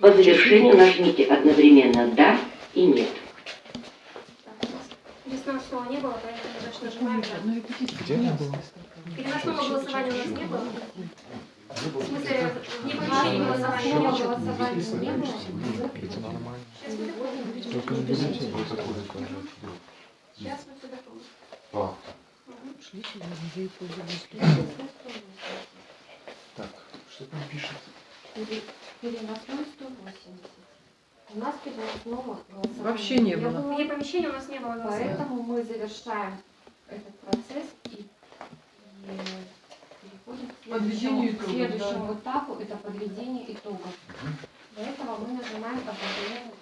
По завершению нажмите одновременно «Да» и «Нет». Переносного не было, поэтому значит нажимаем «Да». Где? не было. Переносного голосования у нас не было. В смысле, не А, помещение голосования не было. голосования не было. Это нормально. Сейчас мы доходим. Только не бюллетень будет такой Сейчас мы все. А, Шли сегодня, я и пользовалась. так, что там пишет? Пере- Переносной 180. У нас переносного голосования Вообще не было. Вне помещения у нас не было голосования. Поэтому мы завершаем этот процесс и, и переходим к Подведению следующему, итогов, к следующему этапу. Это подведение итогов. Для этого мы нажимаем одновременно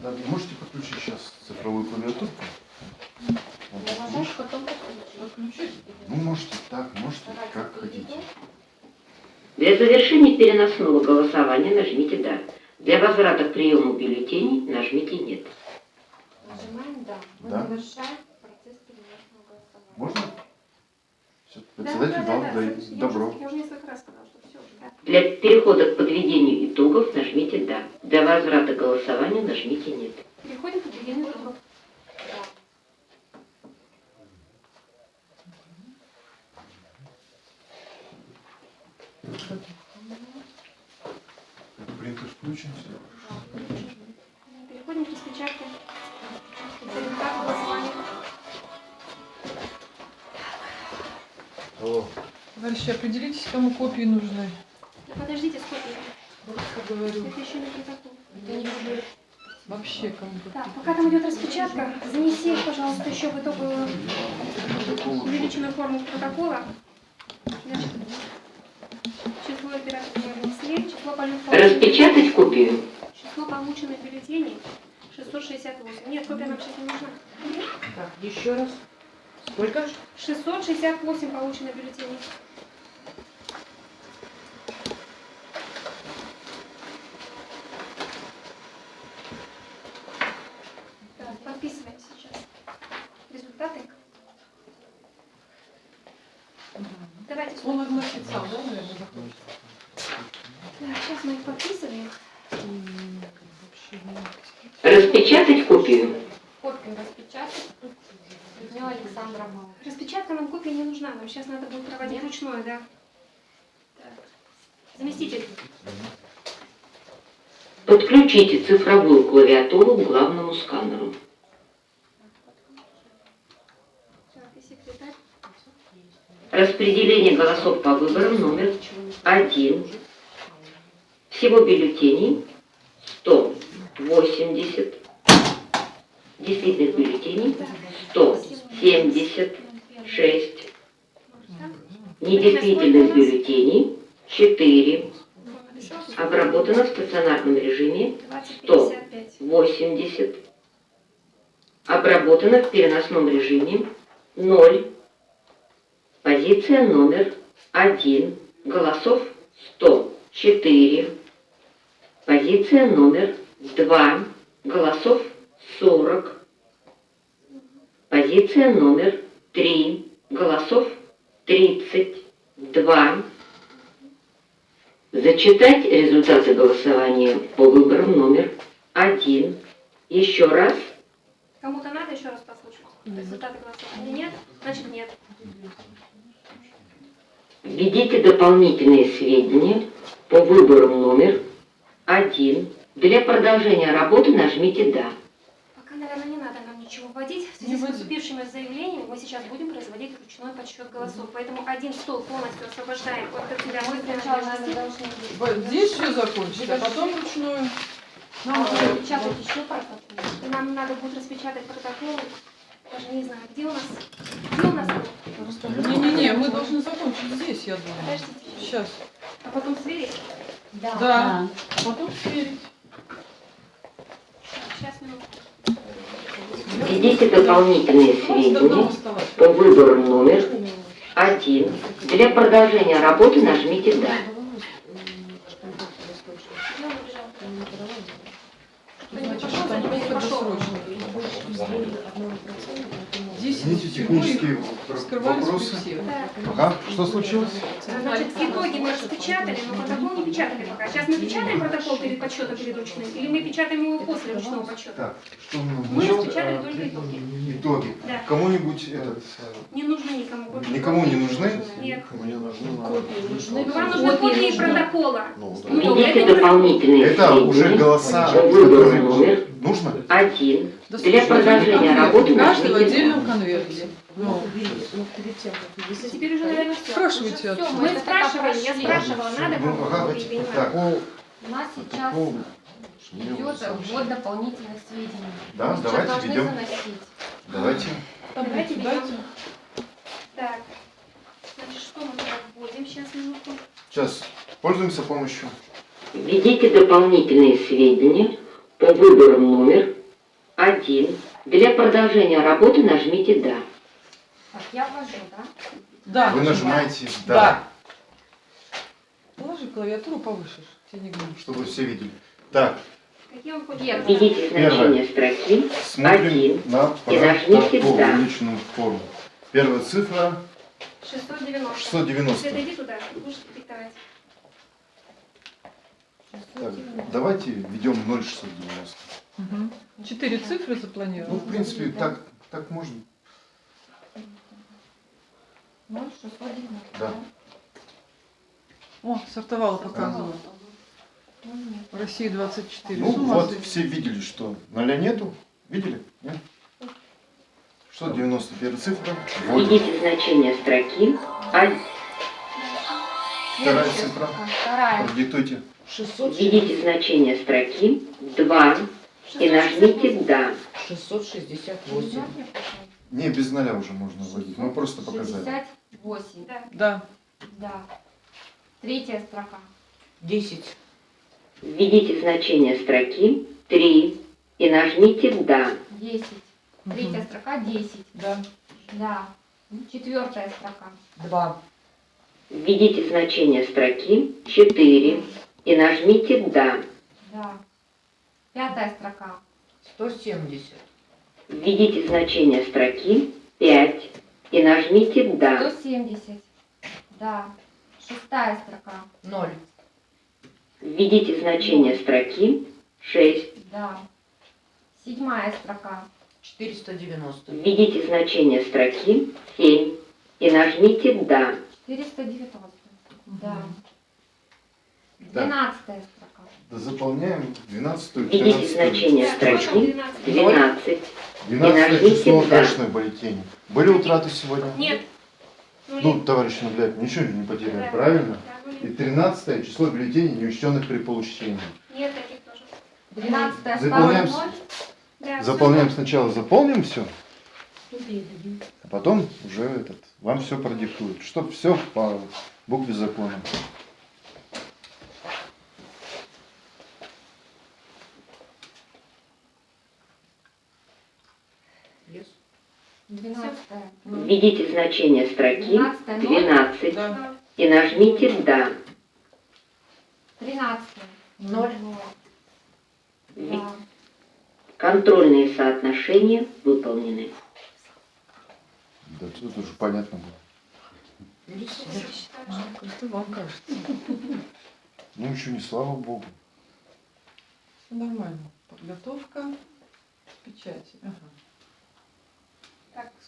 «Да». Да, можете подключить сейчас цифровую клавиатуру? Вот, Я видишь? потом подключить. Подключить? Ну, можете так, можете, Давайте как хотите. Для завершения переносного голосования нажмите «Да». Для возврата к приему бюллетеней нажмите «Нет». Нажимаем «Да». Мы Да. завершаем процесс переносного голосования. Можно? Все, Да, председатель да, дал да, да. да- добро. Я уже несколько раз сказала, что все да. Для перехода к подведению итогов нажмите «Да». Для возврата голосования нажмите «Нет». Переходим к подведению итогов. Принтер включен, все. Переходим к распечатке. Результат голосования. Алло. Дальше определитесь, кому копии нужны. Да подождите, сколько? Просто говорю. Это еще не протокол. Это не будет. Вообще кому Так, пока там идет распечатка, занеси, пожалуйста, еще в итоговую увеличенную форму протокола. Значит, число полученных, Распечатать копию. число полученных бюллетеней 668. Нет, копия нам сейчас не нужна. Так, еще раз. Сколько? 668 полученных бюллетеней. Так, подписываем сейчас результаты. Давайте Он огласит сам, да, наверное, захочет? Сейчас мы их подписываем. Распечатать копию. Копию распечатать. Людмила Александровна. Распечатка нам копия не нужна, нам сейчас надо будет проводить Нет? ручное, да. Так. Заместитель. Подключите цифровую клавиатуру к главному сканеру. Распределение голосов по выборам номер один. Всего бюллетеней 180. Действительных бюллетеней 176. Недействительных бюллетеней 4. Обработано в стационарном режиме 2055. 80. Обработано в переносном режиме 0. Позиция номер 1. Голосов 104. Позиция номер 2. Голосов 40. Позиция номер 3. Голосов 32. Зачитать результаты голосования по выборам номер 1. Еще раз. Кому-то надо еще раз послушать? Результаты голосования нет? Значит нет. Введите дополнительные сведения по выборам номер 1. Для продолжения работы нажмите «Да». Пока, наверное, не надо нам ничего вводить. В связи Не с поступившими заявлениями мы сейчас будем производить ручной подсчет голосов. Поэтому один стол полностью освобождаем от сначала, принадлежности. должны быть. Вот Здесь все закончить, а потом ручную. Нам нужно распечатать еще протокол. Нам надо будет распечатать протоколы. Даже не знаю, где у нас... Где у нас... Не-не-не, мы должны закончить здесь, я думаю. Подождите. Сейчас. А потом сверить? Да. Да. А потом сверить. Так, Сейчас, минутку. Введите дополнительные сведения по выборам номер 1. Для продолжения работы нажмите «Да». Здесь технические вопросы. Ага, что случилось? Значит, итоги мы распечатали, но протокол не печатали пока. Сейчас мы печатаем протокол перед подсчетом перед ручным, или мы печатаем его после ручного подсчета? Так, что мы распечатали только итоги. Итоги. Да. Кому-нибудь этот, Не нужны никому. копии. никому не нужны? Нет. Мне нужны. Копии нужны. Вам нужны копии протокола. Ну, да. Ну, это- дополнительные Это уже голоса, Выбор номер нужно? один для продолжения работы в нажмите отдельном «Да». конверте. Ну, Теперь уже, наверное, все. спрашивайте Уже всё, отсюда. Мы спрашивали, я спрашивала, надо Ну, так, У нас сейчас идет ввод дополнительных сведений. Да, давайте должны ведем. заносить. Давайте. Давайте берем. Так. Значит, что мы туда вводим? Сейчас, минутку. Сейчас пользуемся помощью. Введите дополнительные сведения по выборам номер один. Для продолжения работы нажмите «Да». Так, я ввожу, да? Да. Вы нажимаете «Да», Да. Положи клавиатуру повыше, тебе не громко. чтобы все видели. Так. Введите значение строки смотрим Один. на И нажмите «Да». личную форму. Первая цифра 690. 690. Света, иди туда, будешь диктовать. Так, давайте введем 0,690. Мгм. Четыре цифры Ну, запланированы. в принципе, так, так можно. 0690. Да. О. Ну, нет. В России 24. Ну С ума вот, сойти. все видели, что ноля нету. Видели? Нет? 691 цифра. Введите значение строки один. Вторая цифра. Вторая. Продиктуйте. Введите значение строки 2 и нажмите «Да». 668. Не, без ноля уже можно вводить. Мы просто показали. 68. Да. Да. Да. Третья строка. 10. Введите значение строки 3 и нажмите «Да». 10. Третья строка 10. Да. Да. Четвертая строка. 2. Введите значение строки 4 и нажмите «Да». Да. Пятая строка. 170. Введите значение строки 5 и нажмите «Да». 170. Да. Шестая строка. 0. Введите значение строки 6. Да. Седьмая строка. 490. Введите значение строки 7 и нажмите «Да». 490. Да. Да. Двенадцатая строка. Да заполняем 12 Введите 13 значение строки 12? 12. 12 нажмите число кэшной бюллетени. Были утраты сегодня? Нет. Ну, Ну, товарищ Нагляд, ничего не потеряно, Да. правильно? И 13 число бюллетеней, неучтенных при получении. Нет таких тоже. Двенадцатая Заполняем стала ноль. Да, Заполняем сначала, заполним все, а потом уже этот, вам все продиктуют, чтобы все по букве закона. 12. Введите значение строки 12, 12 да. и нажмите «Да». 13. 0. Да. Контрольные соотношения выполнены. Да тут уже понятно было. Это вам кажется. Ну еще не слава богу. Все нормально. Подготовка к печати. Ага.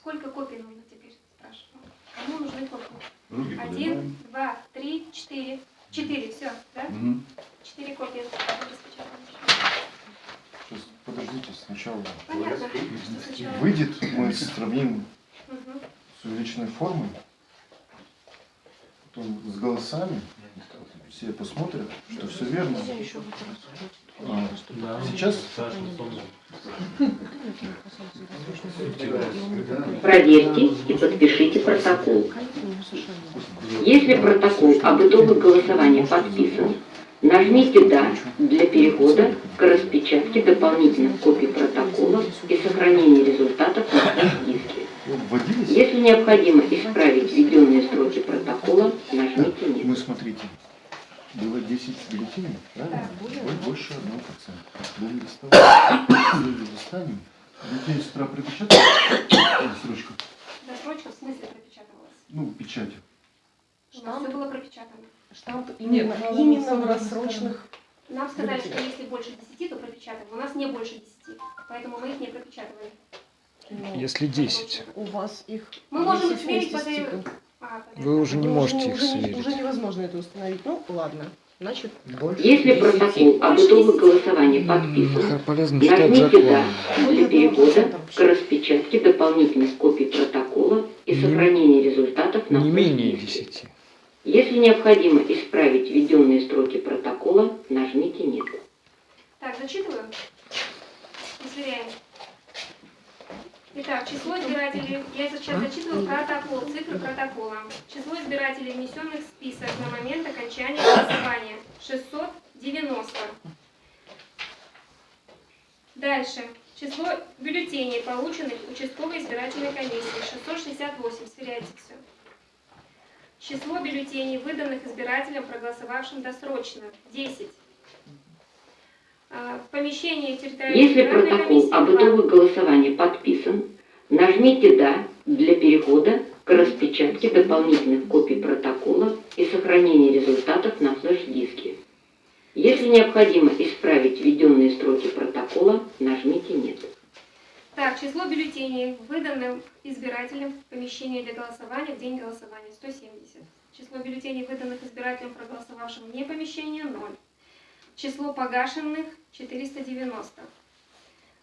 Сколько копий нужно теперь, спрашиваю. Кому нужны копии? Руки Один, два, три, четыре. Четыре, все, да? Мгм. Четыре копии. Сейчас, подождите, сначала Понятно, сначала. выйдет, мы сравним Мгм. с увеличенной формой, потом с голосами, все посмотрят, что все верно. А, сейчас Проверьте и подпишите протокол. Если протокол об итогах голосования подписан, нажмите «Да» для перехода к распечатке дополнительных копий протокола и сохранения результатов на диске. ну, вводились. Если необходимо исправить введенные строки протокола, нажмите «Нет». Мы смотрите, было 10 бюллетеней, правильно? Будет больше 1%. Были листовые. Если достанем, Детей с утра припечатали? Срочку. Досрочка в смысле пропечатывалась? Ну, печать. Нас все было пропечатано. Штамп Нет, именно, надо именно в рассрочных. Нам сказали, что если больше 10, то пропечатаем. У нас не больше 10, поэтому мы их не пропечатывали. ну, Если 10. У вас их Мы можем 10 сверить по. А. Вы уже не Ну, можете их сверить. уже невозможно это установить. Ну, ладно. Значит, Если протокол об итогах голосования подписан, нажмите «Да» для перехода к распечатке дополнительных копий протокола и Не- сохранения результатов на Не менее флеш-диске. 10. Если необходимо исправить введенные строки протокола, нажмите «Нет». Так, зачитываю. И сверяем. Итак, число избирателей, я сейчас зачитываю протокол, цифры протокола. Число избирателей, внесенных в список на момент окончания голосования 690. Дальше. Число бюллетеней, полученных участковой избирательной комиссией 668. Сверяйте все. Число бюллетеней, выданных избирателям, проголосовавшим досрочно 10. А, В помещении территориальной Если протокол об итогах голосования подписан, нажмите «Да» для перехода к распечатке дополнительных копий протокола и сохранения результатов на флеш-диске. Если необходимо исправить введенные строки протокола, нажмите «Нет». Так, число бюллетеней, выданным избирателям в помещении для голосования в день голосования 170. Число бюллетеней, выданных избирателям, проголосовавшим вне помещения 0. Число погашенных 490.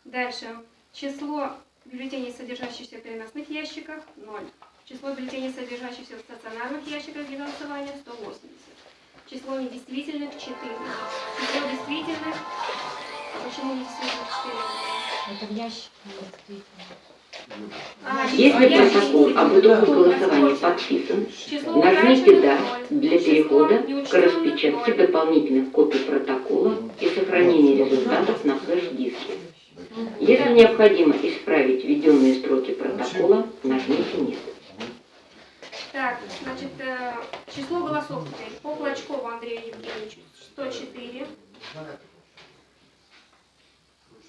Дальше. Число бюллетеней, содержащихся в переносных ящиках 0. Число бюллетеней, содержащихся в стационарных ящиках для голосования 180. Число недействительных 4. Число действительных... Почему недействительных 4? Это в ящике. Если протокол об итогах голосования подписан, нажмите «Да» для перехода к распечатке дополнительных копий протокола и сохранения результатов на флеш-диске. Если необходимо исправить введенные строки протокола, нажмите «Нет». Так, значит, э, число голосов теперь. По Клочкову Андрею Евгеньевичу 104.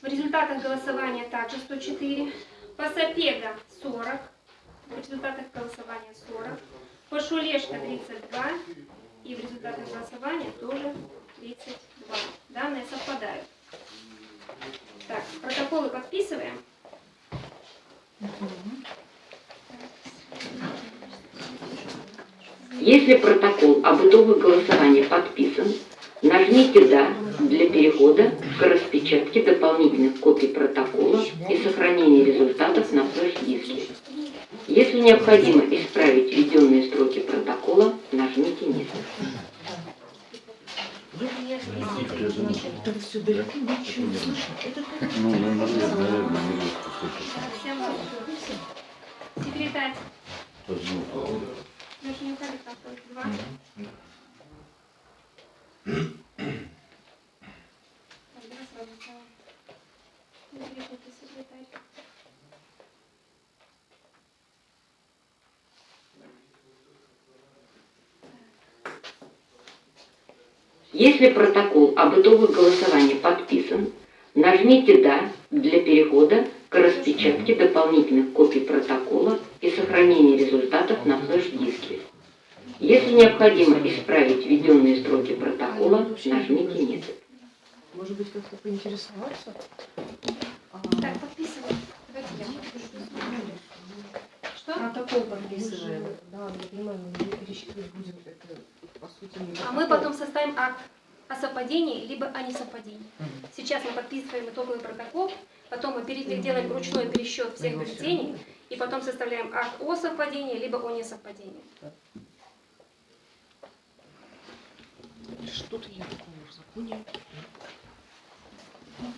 В результатах голосования также 104. По Сапега 40. В результатах голосования 40. По Шулешко 32. И в результатах голосования тоже 32. Данные совпадают. Так, протоколы подписываем. Если протокол об итогах голосования подписан, нажмите «Да» для перехода к распечатке дополнительных копий протокола и сохранения результатов на флеш-диске. Если необходимо исправить введенные строки протокола, нажмите «Нет». это все далеко ничего не слышно. Это Ну, наверное, не будет послушать. Всем Секретарь. Поздно. Леша, не уходи, там только два. Так, давай сразу сначала. Не крикните, секретарь. Если протокол об итогах голосования подписан, нажмите «Да» для перехода к распечатке дополнительных копий протокола и сохранения результатов на флеш-диске. Если необходимо исправить введенные строки протокола, нажмите «Нет». Может быть, как-то поинтересоваться? А, Так, подписывай. Давайте я подпишу. Что? Протокол подписываем. Да, я понимаю, но мы пересчитывать будем это, по сути, не А мы потом составим акт о совпадении, либо о несовпадении. Сейчас мы подписываем итоговый протокол, потом мы делаем ручной пересчет всех бюллетеней, и потом составляем акт о совпадении, либо о несовпадении. Что-то я такого в законе.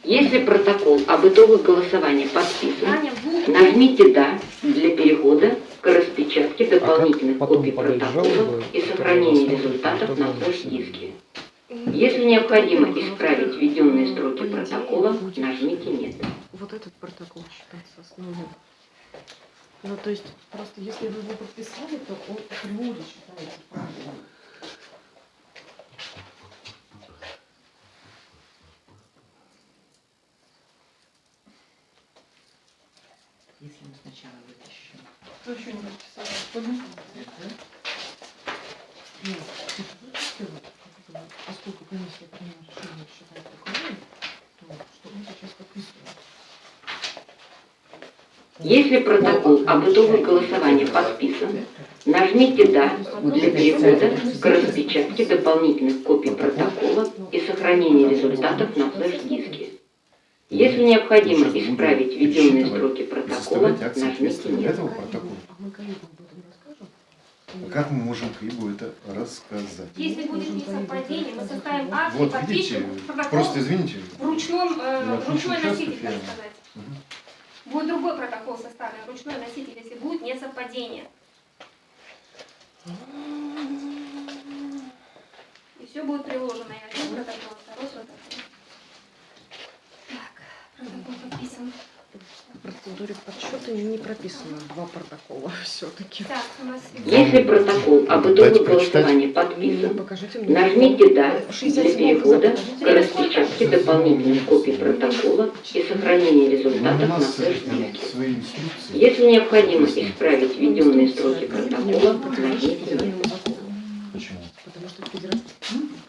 Если протокол об итогах голосования подписан, нажмите «Да» для перехода к распечатке дополнительных потом копий протокола и сохранения результатов на флеш-диске. Если необходимо исправить введенные строки протокола, нажмите «Нет». Вот этот протокол считается основным. Ну, то есть, просто если вы его подписали, то он априори считается правильным. сначала вытащим. Кто еще не подписал? Бы, Поскольку комиссия приняла решение считать таковым, то что мы сейчас подписываем? Если протокол об итогах голосования подписан, нажмите «Да» для перехода к распечатке дополнительных копий протокола и сохранения результатов на флеш-диске. Если необходимо исправить введенные строки протокола, нажмите «Нет». этого протокола. А мы коллегам об этом расскажем? А Как мы можем Каибу это рассказать? Если будет несовпадение, мы составим акт Вот видите, протокол просто извините, в ручном, э, ручной носитель, так сказать. Мгм. Будет другой протокол составлен, ручной носитель, если будет несовпадение. И все будет приложено. И один протокол, второй протокол. Так, протокол подписан. В процедуре подсчета не прописано два протокола все-таки. Если протокол об прочитать. голосования подписан. Нажмите «Да» для 67 перехода к распечатке дополнительных копий протокола и сохранения ну, результатов на нас флеш-диске. Если необходимо исправить введенные строки протокола, нажмите закону. Почему? Потому что, федераль...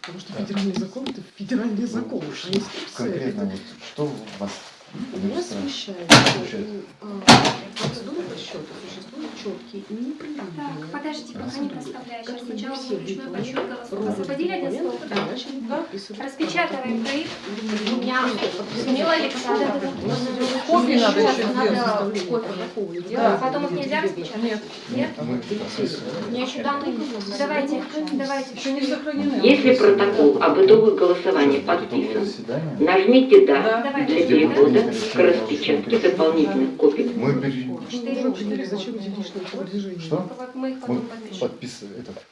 Потому что федеральный закон это федеральный закон. А инструкция Конкретно это вот что у вас Смещает, Смущает. что у, а, процедуры подсчета существуют четкие и Так, непрерывные. подождите, пока не проставляю. Сейчас Как сначала ручной подсчет голосов. Освободили один стол? Да. Распечатываем проект. У меня Людмила Александровна. Копии надо еще Надо сделать. копию. Да. Потом их нельзя распечатать? Нет, Нет? Подписываем. Мне еще данные Давайте, давайте. еще не сохранены. Если протокол об итогах голосования подписан, нажмите «Да» для перехода к распечатке дополнительных копий. Мы телодвижения? Что? Мы подписываем этот.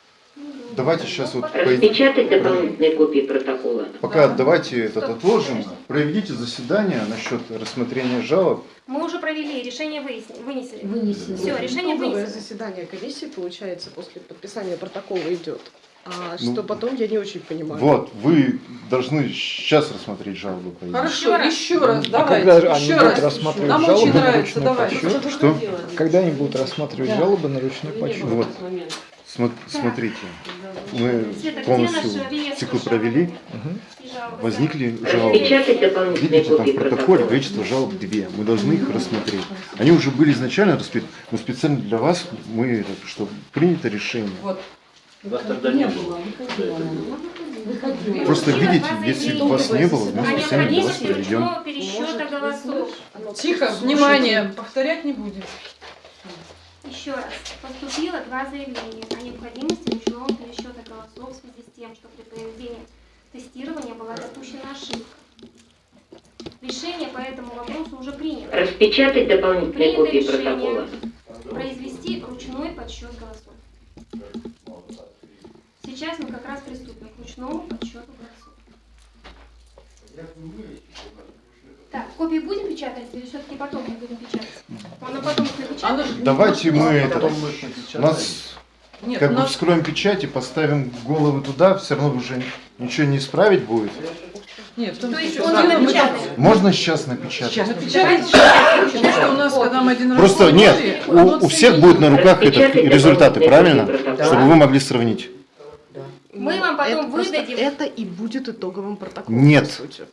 Давайте сейчас вот Распечатать дополнительные копии протокола. пока давайте этот отложим. Проведите заседание насчет рассмотрения жалоб. Мы уже провели, решение вынесли. Вынесли. Все, решение вынесено. заседание комиссии, получается, после подписания протокола идет. А Ну, что потом, я не очень понимаю. Вот, вы должны сейчас рассмотреть жалобу. по идее. Хорошо, раз. еще раз, А давайте. когда же они еще будут раз. рассматривать Нам жалобы очень на ручной давайте. подсчет? Что? Когда они будут рассматривать Да. жалобы на ручной подсчет? Вот, смо- смотрите, мы полностью цикл провели, возникли жалобы. Видите, там в протоколе количество жалоб две. Мы должны их рассмотреть. Они уже были изначально расписаны, но специально для вас мы, это, что принято решение. Вот. Вас тогда не было. Просто Было видите, два если заявления. вас не было, мы О специально для вас необходимости проведем. ручного пересчета голосов. Тихо, внимание, повторять не будем. Еще раз. Поступило два заявления о необходимости ручного пересчета голосов в связи с тем, что при проведении тестирования была допущена ошибка. Решение по этому вопросу уже принято. Распечатать дополнительные Принято копии решение. протокола. Произвести ручной подсчет голосов. Сейчас мы как раз приступим к ручному подсчету голосов. Так, копии будем печатать или все-таки потом мы будем печатать? Она потом их напечатает? Давайте мы это, Потом мы у нас Нет, как бы нас вскроем печать и поставим головы туда, все равно уже ничего не исправить будет. нет, в том То есть он да, не мы напечатает? Можно сейчас напечатать? Сейчас напечатать. печатать. Потому что у нас, когда мы один раз Просто нет, у, у всех будет на руках этот, результаты, правильно? Чтобы вы могли сравнить. Мы вам потом это выдадим. Это и будет итоговым протоколом. Нет. по сути.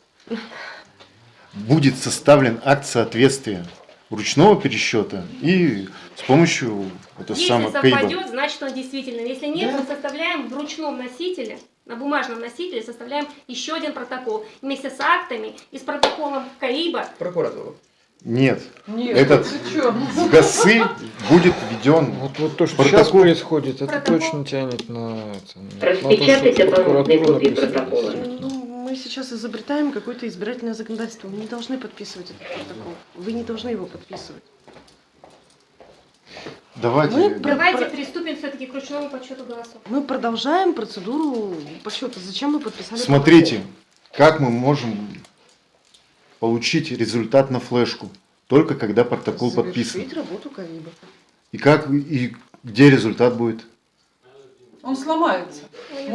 Будет составлен акт соответствия ручного пересчета и с помощью это Если самое Кейба. совпадет, значит он действительно. Если нет, мы составляем в ручном носителе, на бумажном носителе составляем еще один протокол вместе с актами и с протоколом КАИБа. Прокуратуру. Нет, Нет, Этот- в ГАСы будет введен Вот, вот то, что Протокол. сейчас происходит, это Протокол. точно тянет на, это, на то, Распечатать что дополнительные копии протокола. Ну, мы сейчас изобретаем какое-то избирательное законодательство. Мы не должны подписывать этот протокол. Вы не должны его подписывать. Давайте. Мы Давайте приступим все-таки к ручному подсчету голосов. Мы продолжаем процедуру подсчета. Зачем мы подписали Смотрите, как мы можем получить результат на флешку, только когда протокол протокол? подписан. Завершить работу Кариба. И как и где результат будет? Он сломается.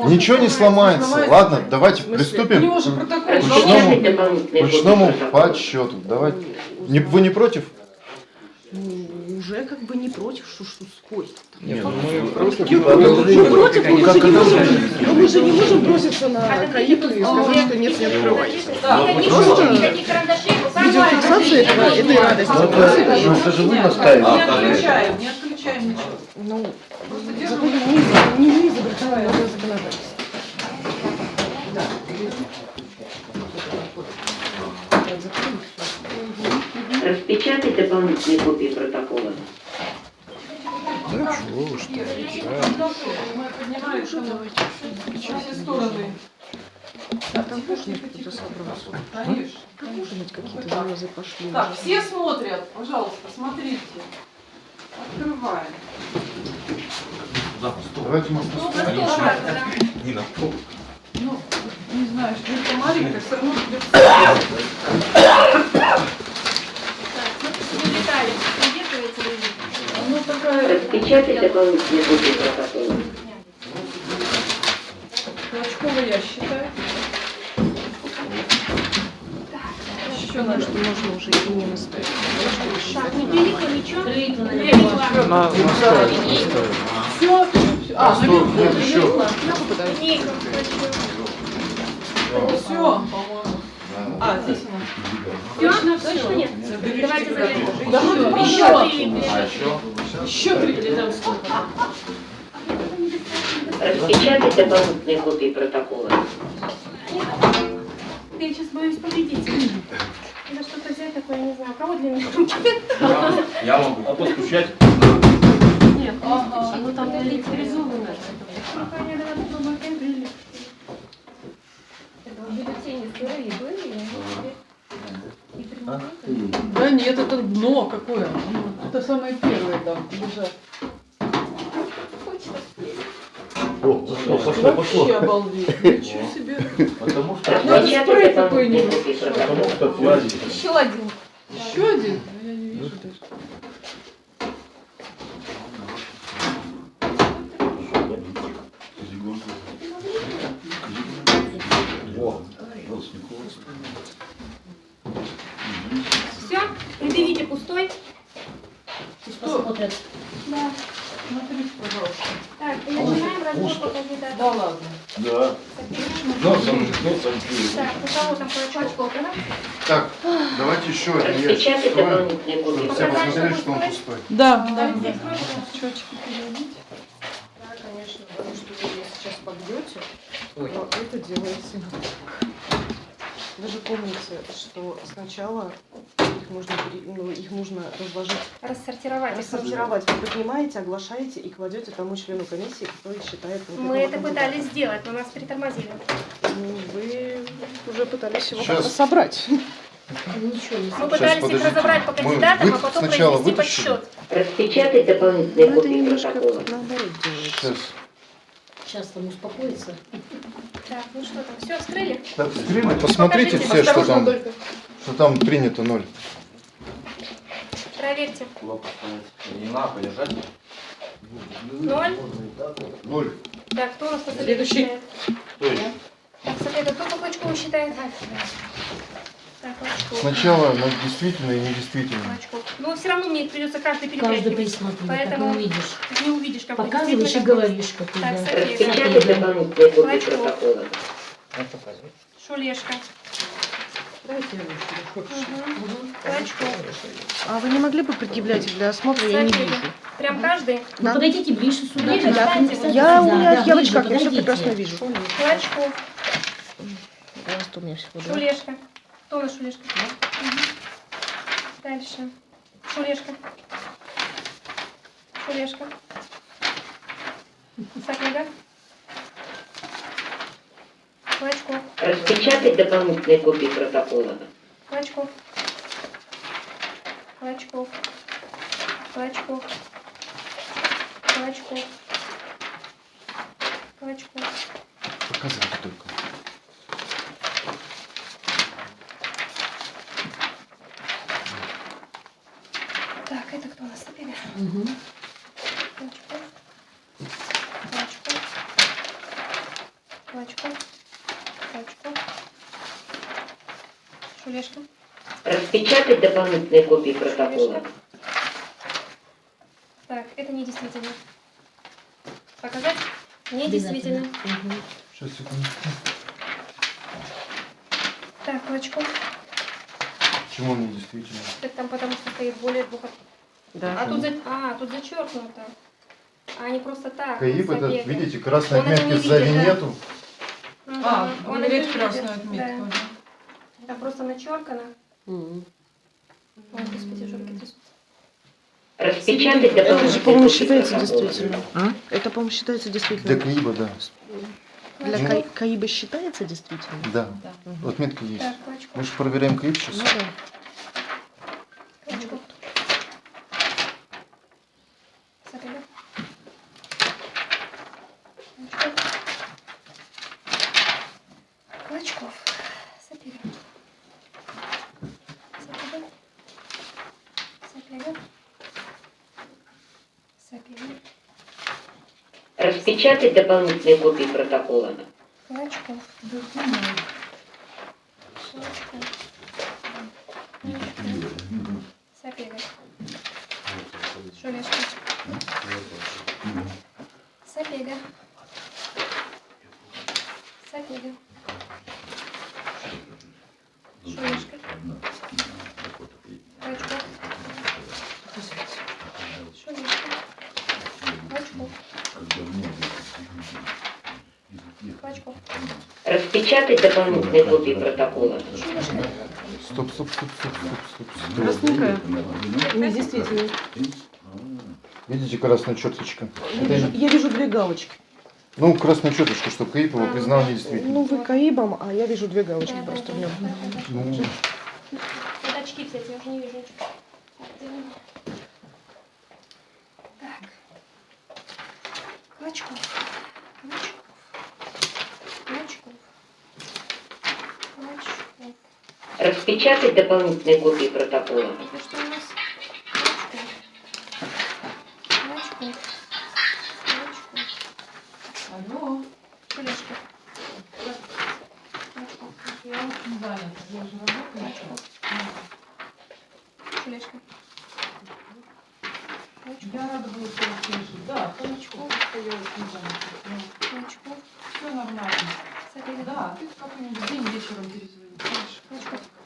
Ничего не сломается. сломается. Ладно, давайте В смысле? У приступим него же протокол. Ручному- к ручному подсчету. Давайте. Не, вы не против? М, уже как бы не против, что что сквозь. Нет, ну, мы просто против. типа. Мы против, мы же не это можем, но мы же не можем броситься на каиту и сказать, что нет, не открывайте. Никаких Просто Видеофиксация этого, этой радости. Ну, это, ну, это же вы настаиваете. Не отключаем, не отключаем ничего. Ну, Просто зато держим. не, не мы изобретаем новое законодательство. Распечатать дополнительные копии протокола. Да чего вы что? да. Мы поднимаем давайте во все стороны. А там тоже какой-то собрался. Конечно. Там какие-то залезы пошли. Так, уже. все смотрят, пожалуйста, смотрите. Открываем. Давайте мы Ну, стол сразу, да. Ну, не знаю, что это маленькая, все равно придется. Так, смотрите, детали. Придерживается ли? Ну, такая Распечатать дополнительные копии протокола. Клочкова я считаю. Еще надо. что можно уже и не наставить. Так, не прилипло ничего? Прилипло. На, на стол. Все, а, наверху Нет, еще. Все. А, здесь она. Все? Точно нет? Давайте заглянем. Еще еще. прилипли. Еще три. Распечатать дополнительные копии протокола. Я сейчас боюсь повредить. Надо что-то взять такое, я не знаю. У кого длинные руки? Я могу. А постучать? Ага. Ну там электризовано. Пока не надо попробовать прилип. Бюллетени сырые были, и теперь Да нет, это дно какое. Это самое первое там лежат. О, пошло, пошло, пошло. Вообще обалдеть. Ничего себе. Потому что, Надо спрей Распечатать дополнительные какой-нибудь. копии потому протокола. что платить. Еще один. Еще один? Ну, Я не вижу даже. Во. Все? Предъявите пустой? Что? Да. Смотрите, пожалуйста. Так, и начинаем разбор по кандидату. Да ладно. Да. Носом, носом пью. Так, у кого там клочок? Так, давайте еще один ящик Распечатать откроем, дополнительные копии чтобы все протокола. посмотрели, что он пустой. Да, Да, здесь можно? Счетчики переводить. Да, конечно, потому что вы ее сейчас побьете, но это делается именно так. Вы же помните, что сначала их нужно, пере- ну, их нужно разложить, Рассортировать. рассортировать. Вы поднимаете, оглашаете и кладете тому члену комиссии, который считает... вот Мы это кандидата. пытались сделать, но нас притормозили. Ну, Вы уже пытались его Сейчас. собрать. Мы Сейчас, пытались их подождите. разобрать по Мы кандидатам, а потом сначала произвести вытащили? подсчет. Распечатать дополнительные Ну, это копии немножко протокола. наоборот делается. Сейчас. Сейчас там успокоится. Так, ну что там, все, вскрыли? Так, вскрыли, посмотрите Покажите. все, что там, только. что там принято ноль. Проверьте. Не надо подержать. Ноль. Ноль. Так, кто у нас по совету Следующий. Кто? Так, совету, кто по Клочкову считает? Так. Сначала на действительно и недействительно. Клочков. Ну, все равно мне придется каждый Каждый перетряхивать. присмотрит, так Поэтому не увидишь. не увидишь, какой Показываешь и говоришь, Так, да. Дополнительные копии Клочков. протокола. Шулешка. Дайте. Угу. А вы не могли бы предъявлять для осмотра? Я не вижу. Прям каждый. Ну, подойдите ближе сюда. Ближе, встаньте, Я, у меня да, я в ближе, очках, я все прекрасно вижу. Клочков. Раз, два. Шулешка. Кто у нас Шулешка? Мгм. Дальше. Шулешка. Шулешка. Сакега. Клочков. Распечатать дополнительные копии протокола. Клочков. Клочков. Клочков. Клочков. Клочков. Показывайте только. Так, это кто у Мгм. Клочков. Клочков. Клочков. Клочков. Шулешка. Распечатать дополнительные копии протокола. Так, это недействительно. Показать? Недействительно. Сейчас, секунду. Так, Клочков. Почему он не действительно? Так там потому что стоит более двух... Да. А тут, за... а, тут зачеркнуто. А не просто так. КАИП Забега. этот, видите, это отметки не сзади видит, да. нету. Мгм. А, Он это не красную отметку. да. да. Там просто начеркано. Ой, господи, жопки трясутся. Распечатать Это же, по-моему, считается действительно. А? Это, по-моему, считается Для действительно. КАИБа, да. Для Ну. Каи- КАИБа считается действительно? Да. Мгм. Отметка есть. Так. Мы же проверяем КАИБ сейчас. Ну да. Распечатать дополнительные копии протокола. Клочков. Забега. Шулешка. Забега. Забега. Шулешка. Клочков. Шулешка. Клочков. Клочков. Распечатать дополнительные копии протокола. Стоп, стоп, стоп, стоп, стоп, стоп, стоп. Красненькая. Недействительно. Видите красную черточку? Я Это вижу, я вижу две галочки. Ну, красную черточку, что его признал недействительным. Ну, вы КАИБом, а я вижу две галочки просто в нем. Ну, Вот очки взять, я уже не вижу ничего. Так, ты мне. Так. Клочков. Клочков. Клочков. Клочков. Распечатать дополнительные копии протокола. Это что у нас? Клочков. Клочков. Клочков. Алло, Тележка. Клочков. я очень занята. Я же работаю. Клочков. Тележка. Клочков. Я рада была тебя услышать. Да, Толчков, что я очень занята. Клочков. Все нормально. Забега. Да, ты как-нибудь день вечером перезвони. Хорошо. Клочков. Это.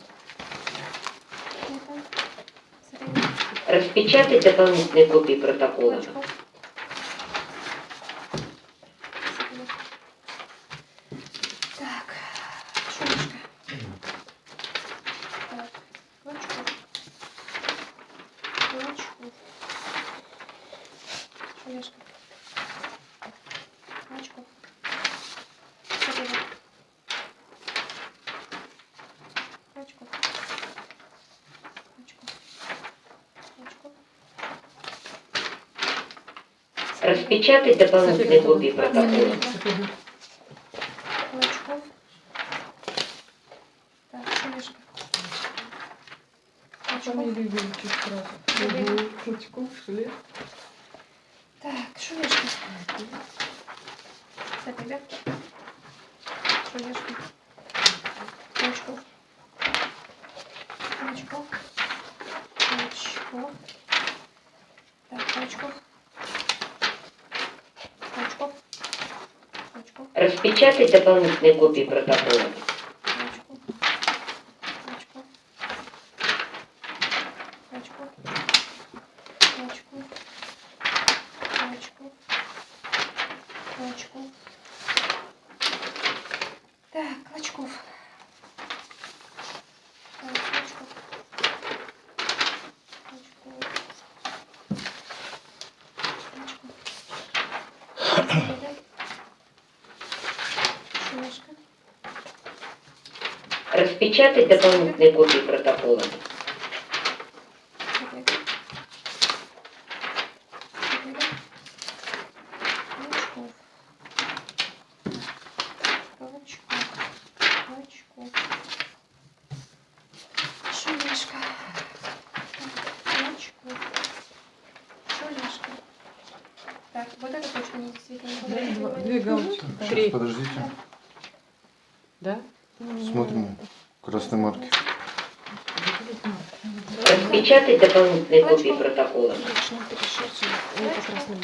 Забега. Дополнительные копии протокола. Клочков. Забега. Так. Шумишка. Так. Клочков. Клочков. Шумишка. Клочков. Забега. Клочков. Клочков. Клочков. Распечатать дополнительные копии протокола. Клочков. Так, Шумишка. Клочков. Фамилию выучишь сразу. Забега. Угу. Клочков, Шуле. Так, Шумишка. Забега. Шумишка. Клочков. Клочков. Клочков. Так, Клочков. Клочков. Клочков. Распечатать дополнительные копии протокола. Клочков. Клочков. Клочков. Клочков. Клочков. Клочков. Так, Клочков. Так, Клочков. Клочков. Клочков. Шумишка. Распечатать дополнительные копии протокола. Забега. Забега. Клочков. Клочков. Клочков. Шулешка. Клочков. Шулешка. Так, вот это точно не действительно. Два- Две галочки. сейчас, подождите. Да? Смотрим красной марки. Так, Дополнительные копии протокола. Точно, красным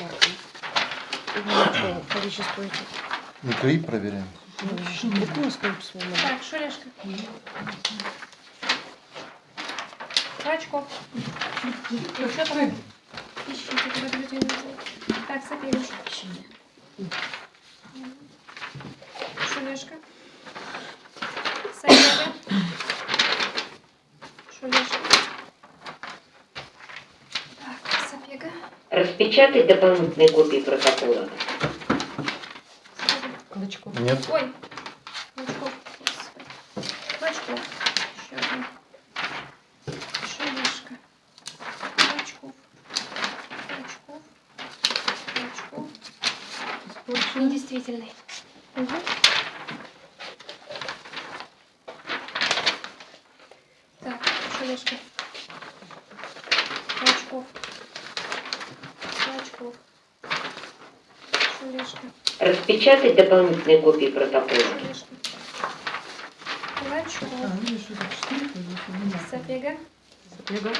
количеству этих. Ну, КАИ проверяем. Количество. Так, Шулешка. Клочков. Ну, что там? Ищите, подождите минуту. Так, Сапельевич. Шулешка. Сапега. Шулешка. Так, Сапега. Распечатать дополнительные копии протокола. Клычков. Нет. Ой. Клочков. Клочков. Еще один. Шулешка. Клочков. Клочков. Клочков. Недействительный. Угу. Так, Шулешка. Клочков. Клочков. Шулешка. Распечатать дополнительные копии протокола. Шулешка. Клочков. А, видишь, это четыре, то есть это не надо. Сапега. Сапега.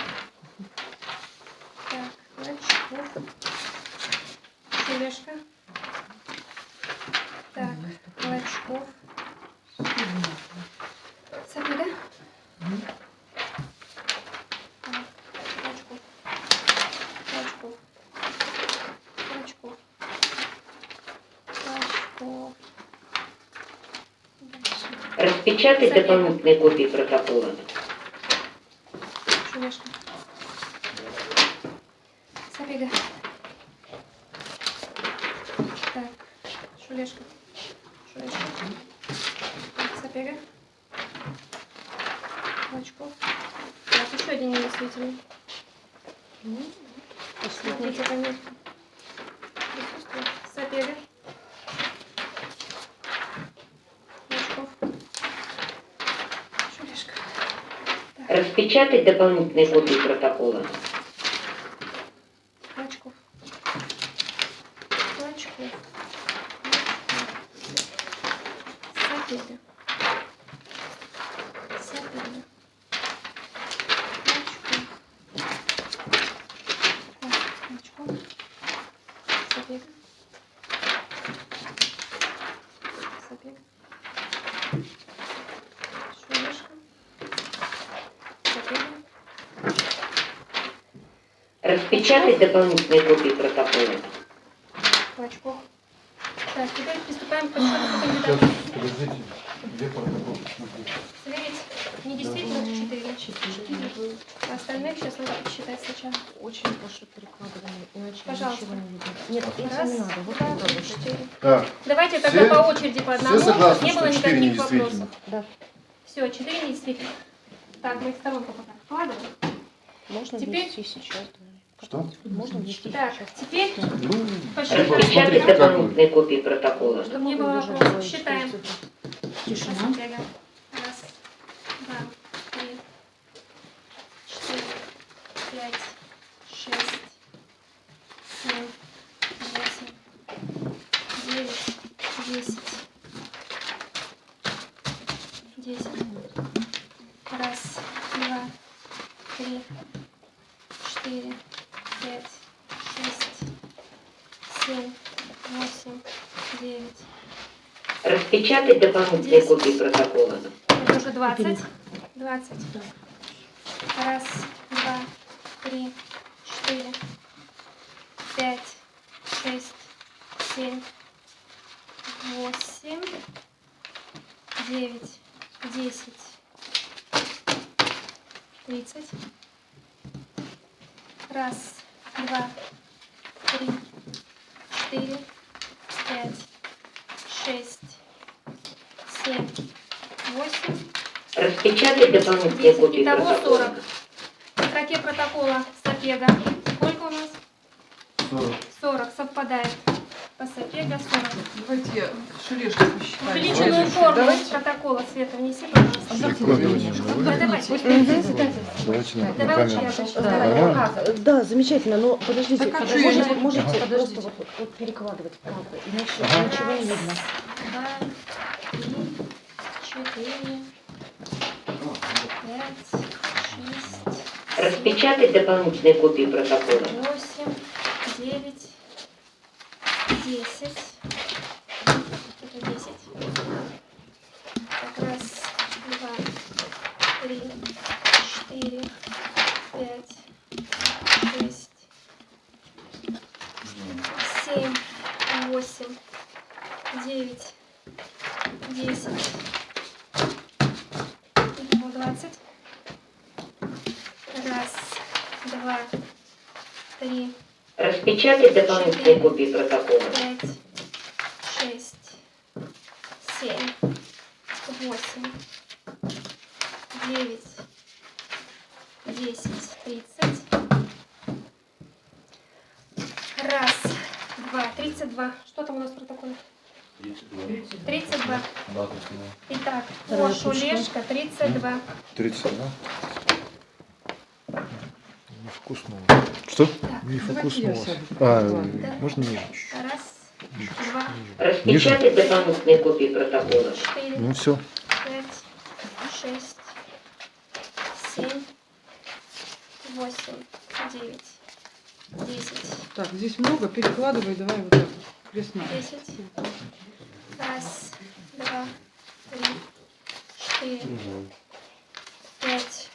Так, Клочков. Шулешка. Так, Клочков. Сапега. Так, Клочков. Клочков. Клочков. Клочков. Дальше. Сапега. дополнительные копии протокола. Шулешка. Сапега. Так, Шулешка. Шулешка. Так, Сапега. Клочков. Так, еще один недействительный. Смотрите пометку. Присутствует. Сапега. Клочков. Шулешка. Распечатать дополнительные копии протокола. Клочков. Клочков. Сапега. Сапега. Клочков. Клочков. Сапега. Сапега. Шулешка. Сапега. Распечатать дополнительные копии протокола. Клочков. Так, теперь приступаем к подсчету кандидатам. подождите. Где протокол? Смотрите. Сверить недействительно 4. Остальных сейчас надо посчитать сначала. Очень прошу перекладывание, иначе Пожалуйста. ничего не видно. Нет, этим Раз, не надо. Вот два, это четыре. Так, Давайте Все- тогда по очереди по одному, все согласны, не было четыре никаких вопросов. Да. Все, четыре недействительно. Так, мы их в сторонку пока вкладываем. Можно Теперь- сейчас. да. Что? Можно внести Так, теперь Ну, посчитаем. Распечатать Смотрите, как вы. дополнительные копии протокола. Чтобы не было вопросов. Считаем. Тишина. Раз, два, три, четыре, пять, шесть, семь, восемь, девять, десять. Десять. Раз, два, три, четыре, пять, шесть, семь, восемь, девять. Распечатать дополнительные копии протокола. Это уже 20. 20. Раз, 10 Итого 40. В строке протокола Сапега. Сколько у нас? 40. 40. Совпадает. По Сапега 40. Давайте шелешки посчитаем. Увеличенную форму Давайте. протокола Света внеси, пожалуйста. Давай я Да, замечательно, но подождите, а можете просто вот перекладывать как бы, иначе ничего не видно. Распечатать дополнительные копии протокола. восемь, девять, десять. Это десять. Так, раз, два, три, четыре, пять, шесть, семь, восемь, девять, десять. Итого двадцать. Раз, два, три, Распечатать дополнительные копии протокола. пять, шесть, семь, восемь, девять, десять, тридцать. Раз, два, тридцать два. Что там у нас в протоколе? 32. Тридцать два. Да, точно. Итак, Кош, Олежка, тридцать два. 30, да? Невкусно. у вас. Что? Так, Невкусно я у вас. сяду. А, Да. можно ниже раз, два, Распечатать дополнительные копии протокола. четыре, Ну все. пять, шесть, семь, восемь, девять, десять, Так, здесь много, перекладывай, давай вот так. Крест десять. Раз, два, три, четыре, пять,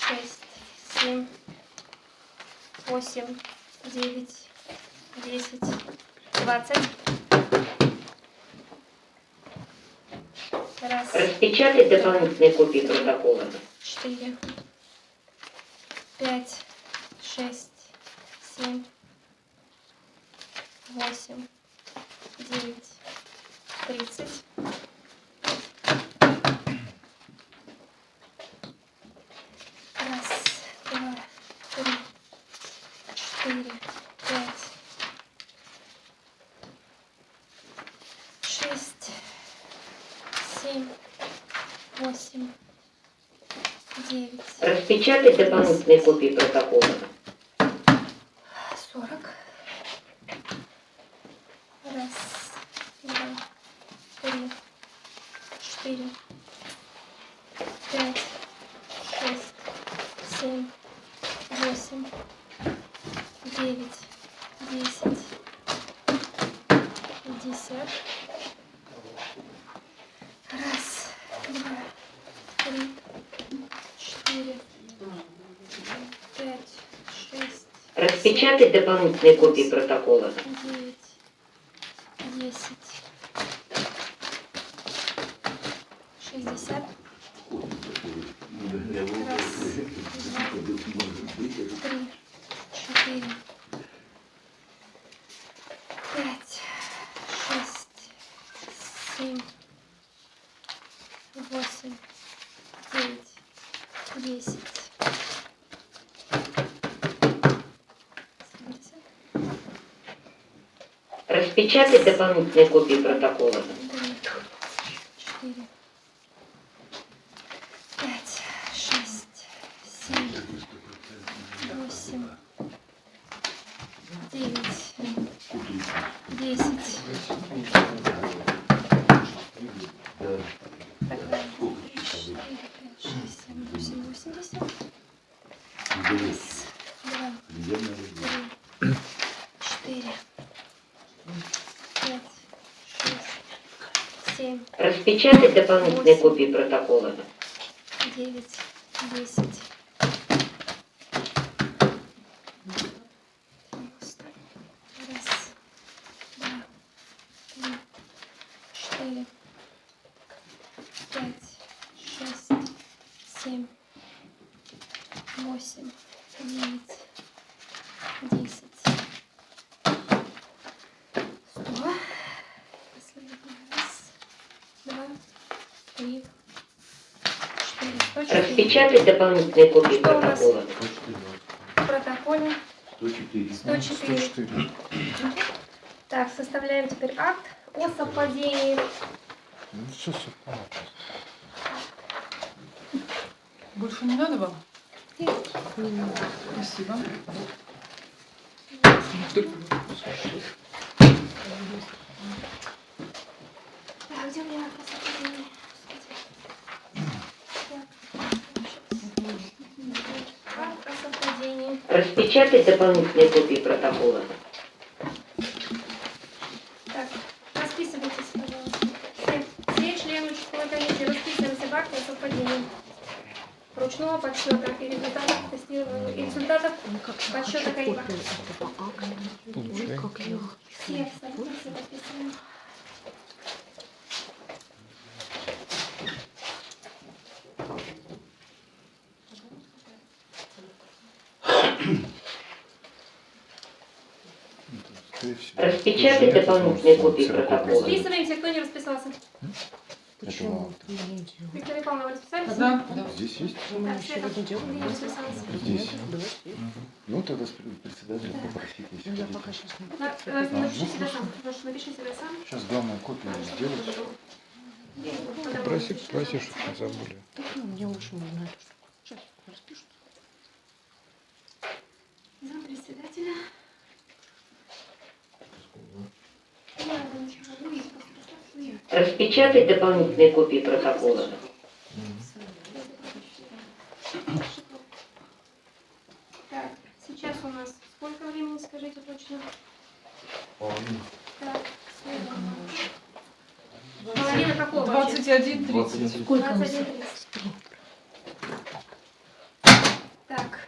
шесть, семь, восемь, девять, 10, 20. Раз. Распечатать дополнительные копии протокола. 4, 5, 6, 7, Распечатать дополнительные копии протокола. сорок. Раз, два, три, четыре, пять, шесть, семь, восемь, девять, десять, пятьдесят. Раз, два, три, четыре, пять, шесть, Распечатать дополнительные копии протокола. девять, десять, шестьдесят. Раз, два, три, четыре, пять, шесть, семь, восемь, девять, десять. семьдесят. Распечатать дополнительные копии протокола. печатать дополнительные копии протокола? 9, 10. Распечатать дополнительные копии Что у нас? протокола. В протоколе 104. 104. 104. Так, составляем теперь акт о совпадении. Ну, все совпало. Больше не надо вам? Нет. Спасибо. А где у меня акт о совпадении? Господи. Так, сейчас. Акт о Распечатать дополнительные копии протокола. Так, расписывайтесь, пожалуйста. Все, все члены участковой комиссии расписываемся в акте о совпадении ручного подсчета и результатов тестирования, и результатов подсчета КАИБа. Получаем. Все, садитесь и расписываем. Скорее всего. Распечатать Нет, дополнительные ну, копии ксерокопия. протокола. Расписываемся, кто не расписался. Этого Виктория Павловна, вы расписались? Да. Здесь есть? Так, расписалась. Здесь. Ну, тогда с пред- председателя попросить, если Я хотите. пока сейчас не э, Напиши себя сам. Прошу, напиши себя сам. Сейчас главное копию сделать. Проси, проси, чтобы не забыли. Я лучше не знаю. Сейчас распишут. Зам председателя. Распечатать дополнительные копии протокола. Так, сейчас у нас сколько времени, скажите точно? Так, следующее. Половина какого вообще? 21, 30. 21 Так.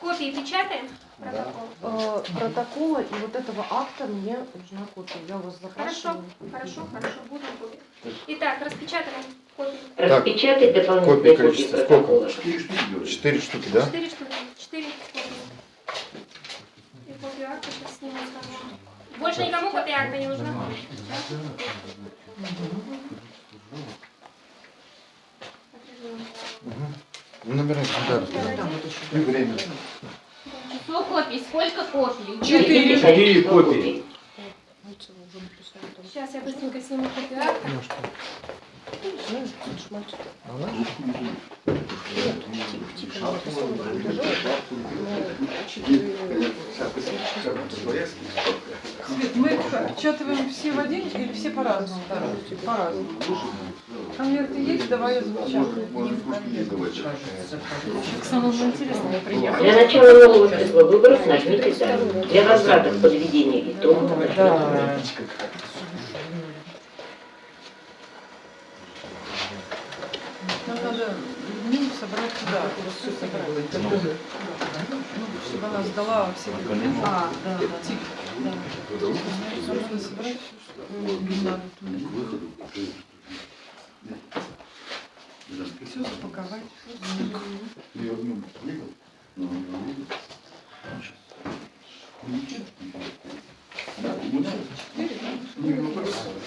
Копии печатаем? Протокол. Э, Протокола и вот этого акта мне нужна копия. Я у вас Хорошо, запрашиваю. хорошо, хорошо, будем копии. Итак, распечатаем копии. Распечатать Копии дополнительные копии количество сколько? протокола. Четыре штуки делаешь? Четыре штуки, да? Четыре штуки. Четыре копии. И копию акта. Больше никому копия акта не нужна? Ну, набирайте, да. И время. Число копий, сколько копий? Четыре. Четыре копии. Сейчас я быстренько сниму копию акта. Да? Свет, мы отчетываем все в один или все по-разному? По-разному. Конверты есть, давай я запечатаю. К самому интересному я приехала. Для начала нового цикла выборов нажмите «Да». Для возврата к подведению итогов Да. Надо дни собрать туда, все собрать. Ну, чтобы она сдала все документы. А, да, да. Да. Нам надо собрать, надо туда. Все запаковать.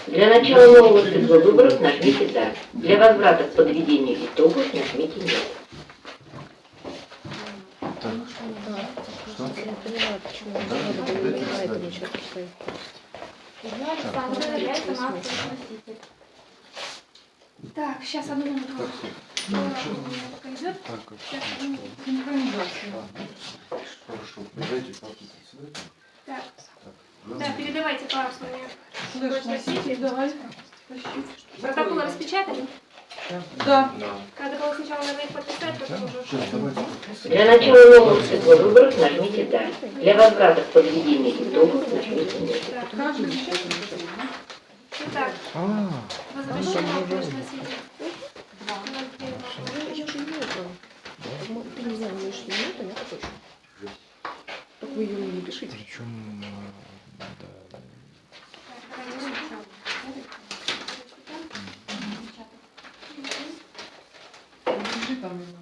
Для начала нового цикла выборов нажмите «Да». Для возврата к подведению итогов нажмите «Нет». Я почему надо было поставить. Так, сейчас одну минуту. Э, Пока идет. Так, как- Сейчас одну минуту. Хорошо. Так, Так, да, передавайте папу мне. Слышь, носитель, давай. Тащи. Протокол распечатали? Да. Надо было сначала, наверное, их подписать, потом уже. Для начала нового цикла выборов нажмите «Да». Для возврата к подведению итогов нажмите «Нет». Итак, А, возвращение произносителя. Я же имею право. Ну, Ты не знаю, имеешь ли минуту, я хочу. Только вы ее не пишите. Причем, э, да, Держи там его.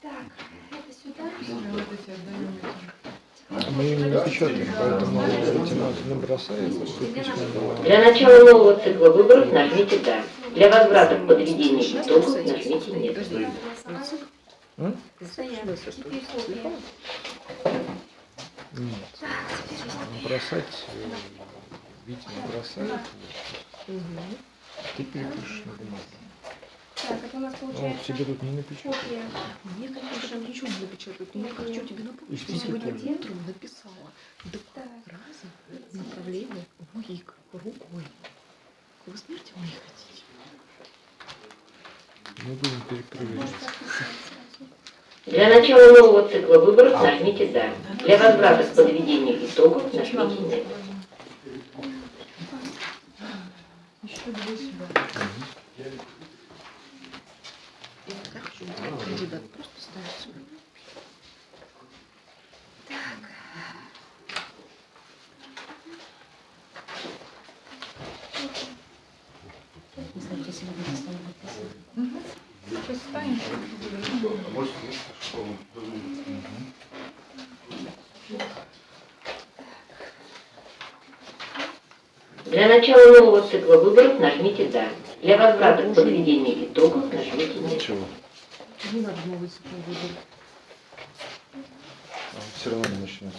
Так, это сюда. Вот эти отдаем этим. Напечатаем, поэтому лейтенант не бросает. Для начала нового цикла выборов нажмите «Да». Для возврата к подведению итогов нажмите «Нет». М? Нет. Бросать, э, Витя не бросает. Ты перепишешь на бумаге. Так, это у нас получается тебе тут не напечатает. копия. Мне, конечно, ничего не напечатают. но Я хочу тебе напомнить, что сегодня утром написала два раза направление в МИГ рукой. Вы смерти вы не хотите? Мы будем сразу. Для начала нового цикла выборов нажмите «Да». Для возврата к подведению итогов нажмите «Нет». Еще две сюда. Кандидат просто ставится. Сейчас станем. Для начала нового цикла выборов нажмите «Да». Для возврата к подведению итогов нажмите «Нет». Ничего. Не надо новый цикл выбора. Все равно не начнется.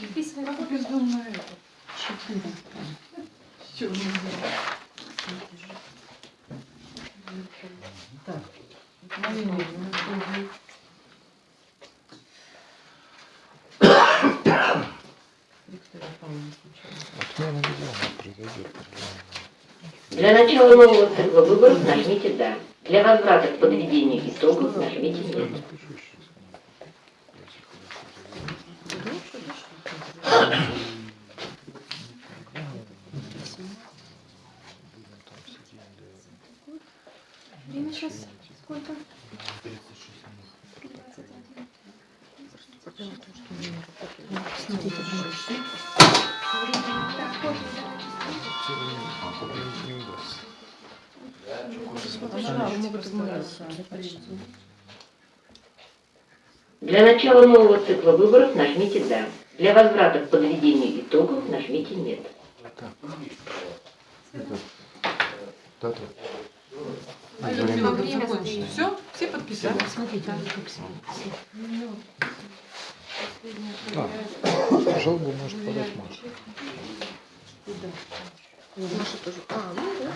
Подписывай Как бездумно это. Нельзя? Так. Отмена. Для начала нового цикла выборов нажмите «Да». Для возврата к подведению итогов нажмите «Нет». Время сейчас сколько? Дело в том, что у меня работает. Смотрите, пожалуйста. Так, копию давайте. Не удастся. Для начала нового цикла выборов нажмите «Да». Для возврата к подведению итогов нажмите «Нет». А Время. Все? Все подписали? Смотрите, как все. А, жалобу может подать Маша. Маша тоже. А, ну да.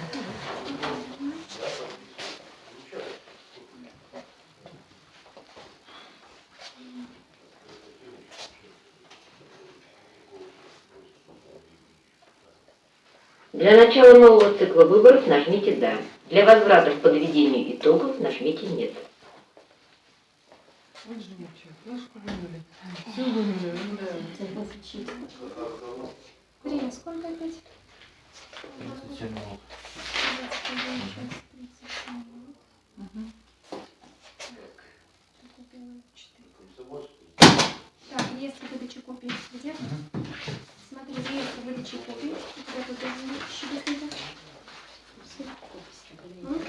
Для начала нового цикла выборов нажмите «Да». Для возврата к подведению итогов нажмите «Нет». Время сколько опять? 37 минут. 21 час 37 минут. Мгм. Купила четыре. Так, реестр выдачи копий где? Смотри, реестр выдачи копий. У тебя тут еще документы. М?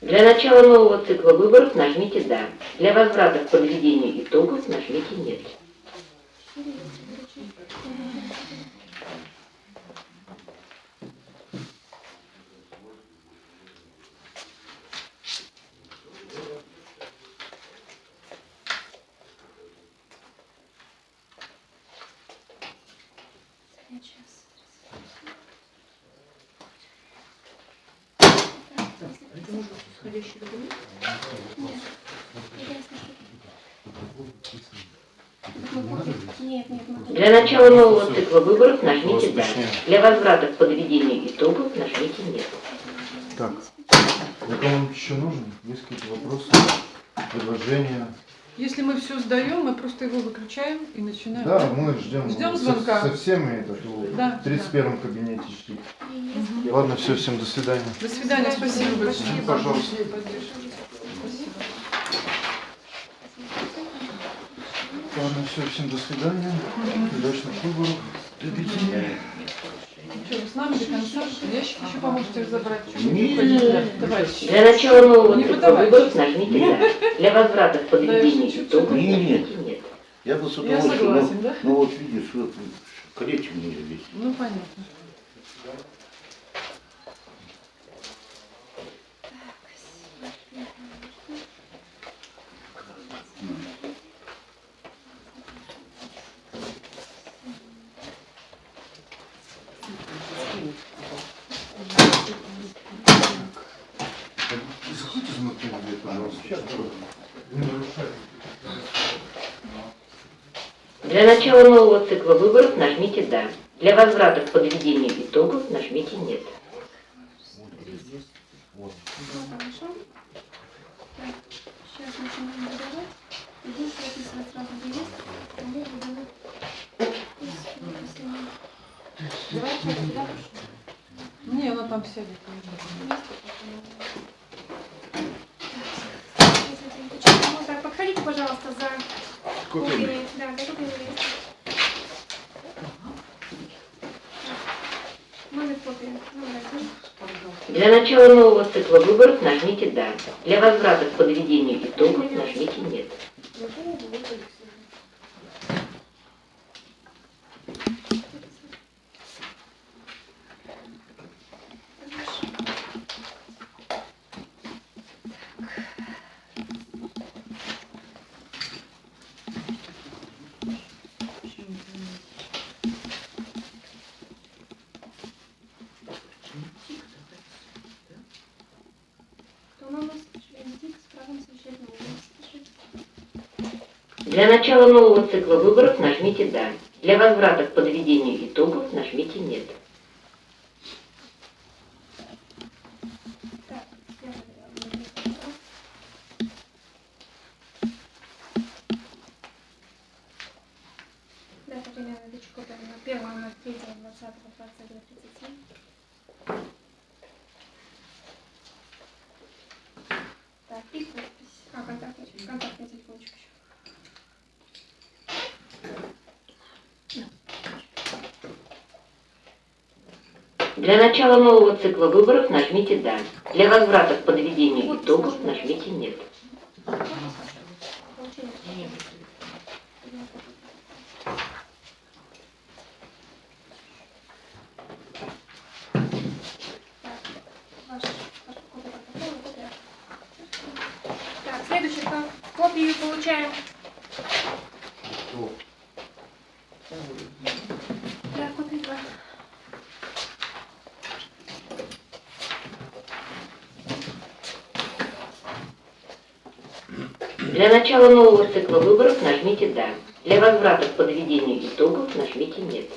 Для начала нового цикла выборов нажмите «Да». Для возврата к подведению итогов нажмите «Нет». Реестр выдачи. Сейчас. Это может быть исходящий документ? Нет, нет, мы Для начала нового цикла выборов нажмите «Да». Для возврата к подведению итогов нажмите «Нет». Так, я кому-нибудь еще нужен? Есть какие-то вопросы, предложения? Если мы все сдаем, мы просто его выключаем и начинаем. Да, мы ждем. Ждем со- звонка. Со, всеми этот, в Да, 31 кабинете ждите. Если Ладно, все, всем до свидания. До свидания, спасибо большое. Пожалуйста. Поддержка. Спасибо. Ладно, все, всем до свидания. Удачных выборов. Что, с нами до конца? Ящик еще поможете вы Нет. Для начала нового Не выборов нажмите «Да». Для возврата подведению чуть-чуть. итогов Нет. «Нет». Я бы с Я удовольствием, согласен, но, да? но вот видишь, вот колечко мне здесь. Ну, понятно. Для начала нового цикла выборов нажмите «Да». Для возврата к подведению итогов нажмите «Нет». Не- Давайте я сюда Не, она там сядет. Подходите, пожалуйста, за копиями. Да. Номер один. Для начала нового цикла выборов нажмите «Да». Для возврата к подведению итогов нажмите «Нет». Кто у нас член ТИК с правом совещательного голоса? Для начала нового цикла выборов нажмите «Да». Для возврата к подведению итогов нажмите «Нет». Так, я проверяю. Да, Татьяна Ильич Копия на 1 на 3 20 22 37. Так, и подпись. А, контактный, контактный телефончик еще. Для начала нового цикла выборов нажмите «Да». Для возврата к подведению итогов нажмите «Нет». Получение. Так, ваш, ваш копия протокола, копия. Так, следующий ко- копию получаем. Да, копию два. Для начала нового цикла выборов нажмите «Да». Для возврата к подведению итогов нажмите «Нет».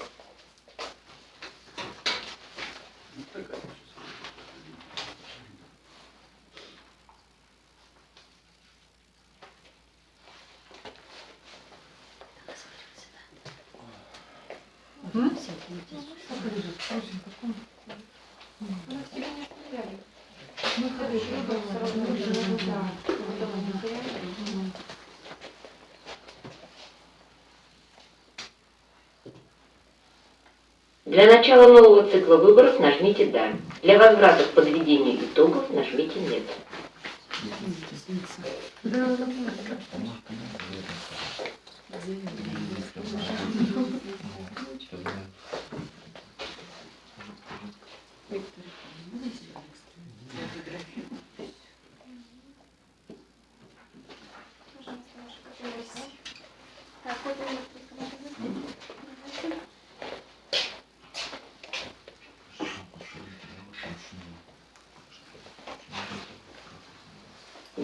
Для начала нового цикла выборов нажмите «Да». Для возврата к подведению итогов нажмите «Нет». Пожалуйста, ваша копия. Так, копия номер три, кому-то есть?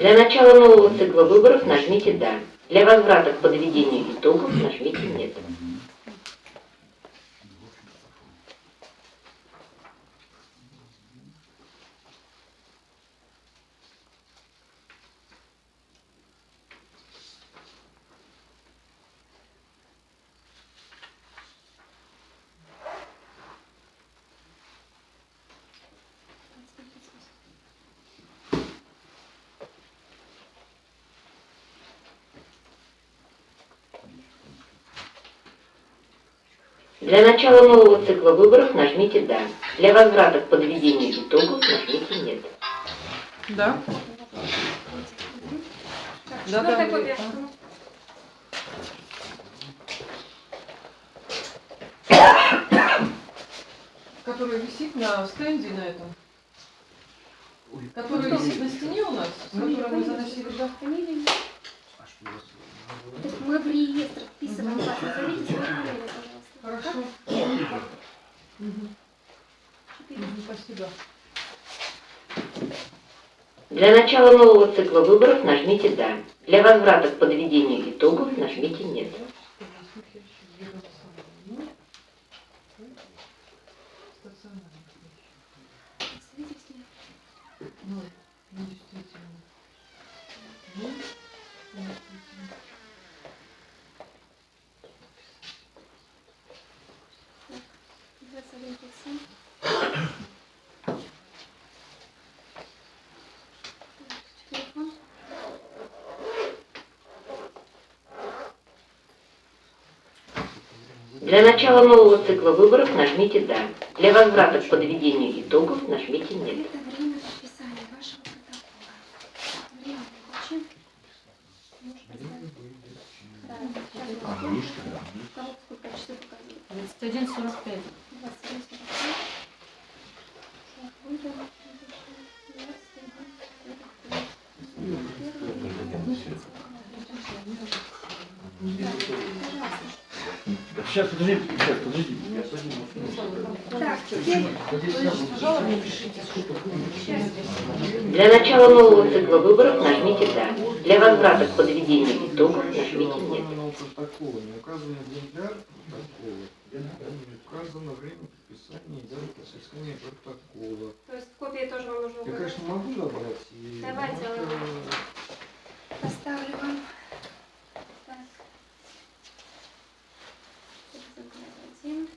Для начала нового цикла выборов нажмите «Да». Для возврата к подведению итогов нажмите «Нет». Для начала нового цикла выборов нажмите «Да». Для возврата к подведению итогов нажмите «Нет». Да? Так, Да, да? Который висит на стенде на этом. Который висит на стене у нас, с которым мы заносили, есть мы в реестр вписываем фамилию, пожалуйста. Хорошо. Мгм, Спасибо. Для начала нового цикла выборов нажмите «Да». Для возврата к подведению итогов нажмите «Нет». Стационарный. Свидетели. Ну, ну, действительно. Ну, ну, действительно. Двадцать один тридцать семь. Телефон. Для начала нового цикла выборов нажмите «Да». Для возврата к подведению итогов нажмите «Нет». Это время подписания вашего протокола. Время получим. Можешь поставить? Да, сейчас А, вот. мишка, да. Кого сколько часов показывает? 21.45. 21, 45. Так, выйдем. 21, Сейчас, подожди, сейчас, подожди. Я подниму. Так, теперь Начала нового цикла выборов нажмите «Да». Для возврата к подведению итогов нажмите «Нет». указано время подписания и дата соискания протокола. То есть копии тоже вам нужно Я, указать. конечно, могу забрать. и- Давайте, но это- Поставлю вам. Так. Экземпляр один.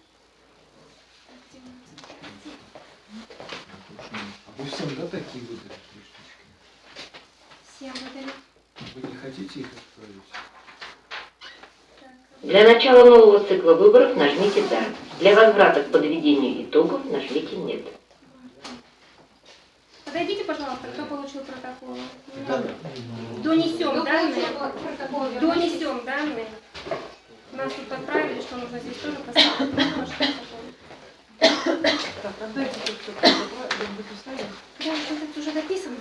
Один, один. А вы всем, да, такие выдали три штучки? Всем выдали. Вы не хотите их отправить? Так, Начала нового цикла выборов нажмите «Да». Для возврата к подведению итогов нажмите «Нет». Подойдите, пожалуйста, кто получил протокол. Донесем данные. Донесем данные. Нас тут отправили, что нужно здесь тоже поставить. Так, отдайте тут все. Да, вот это уже написано.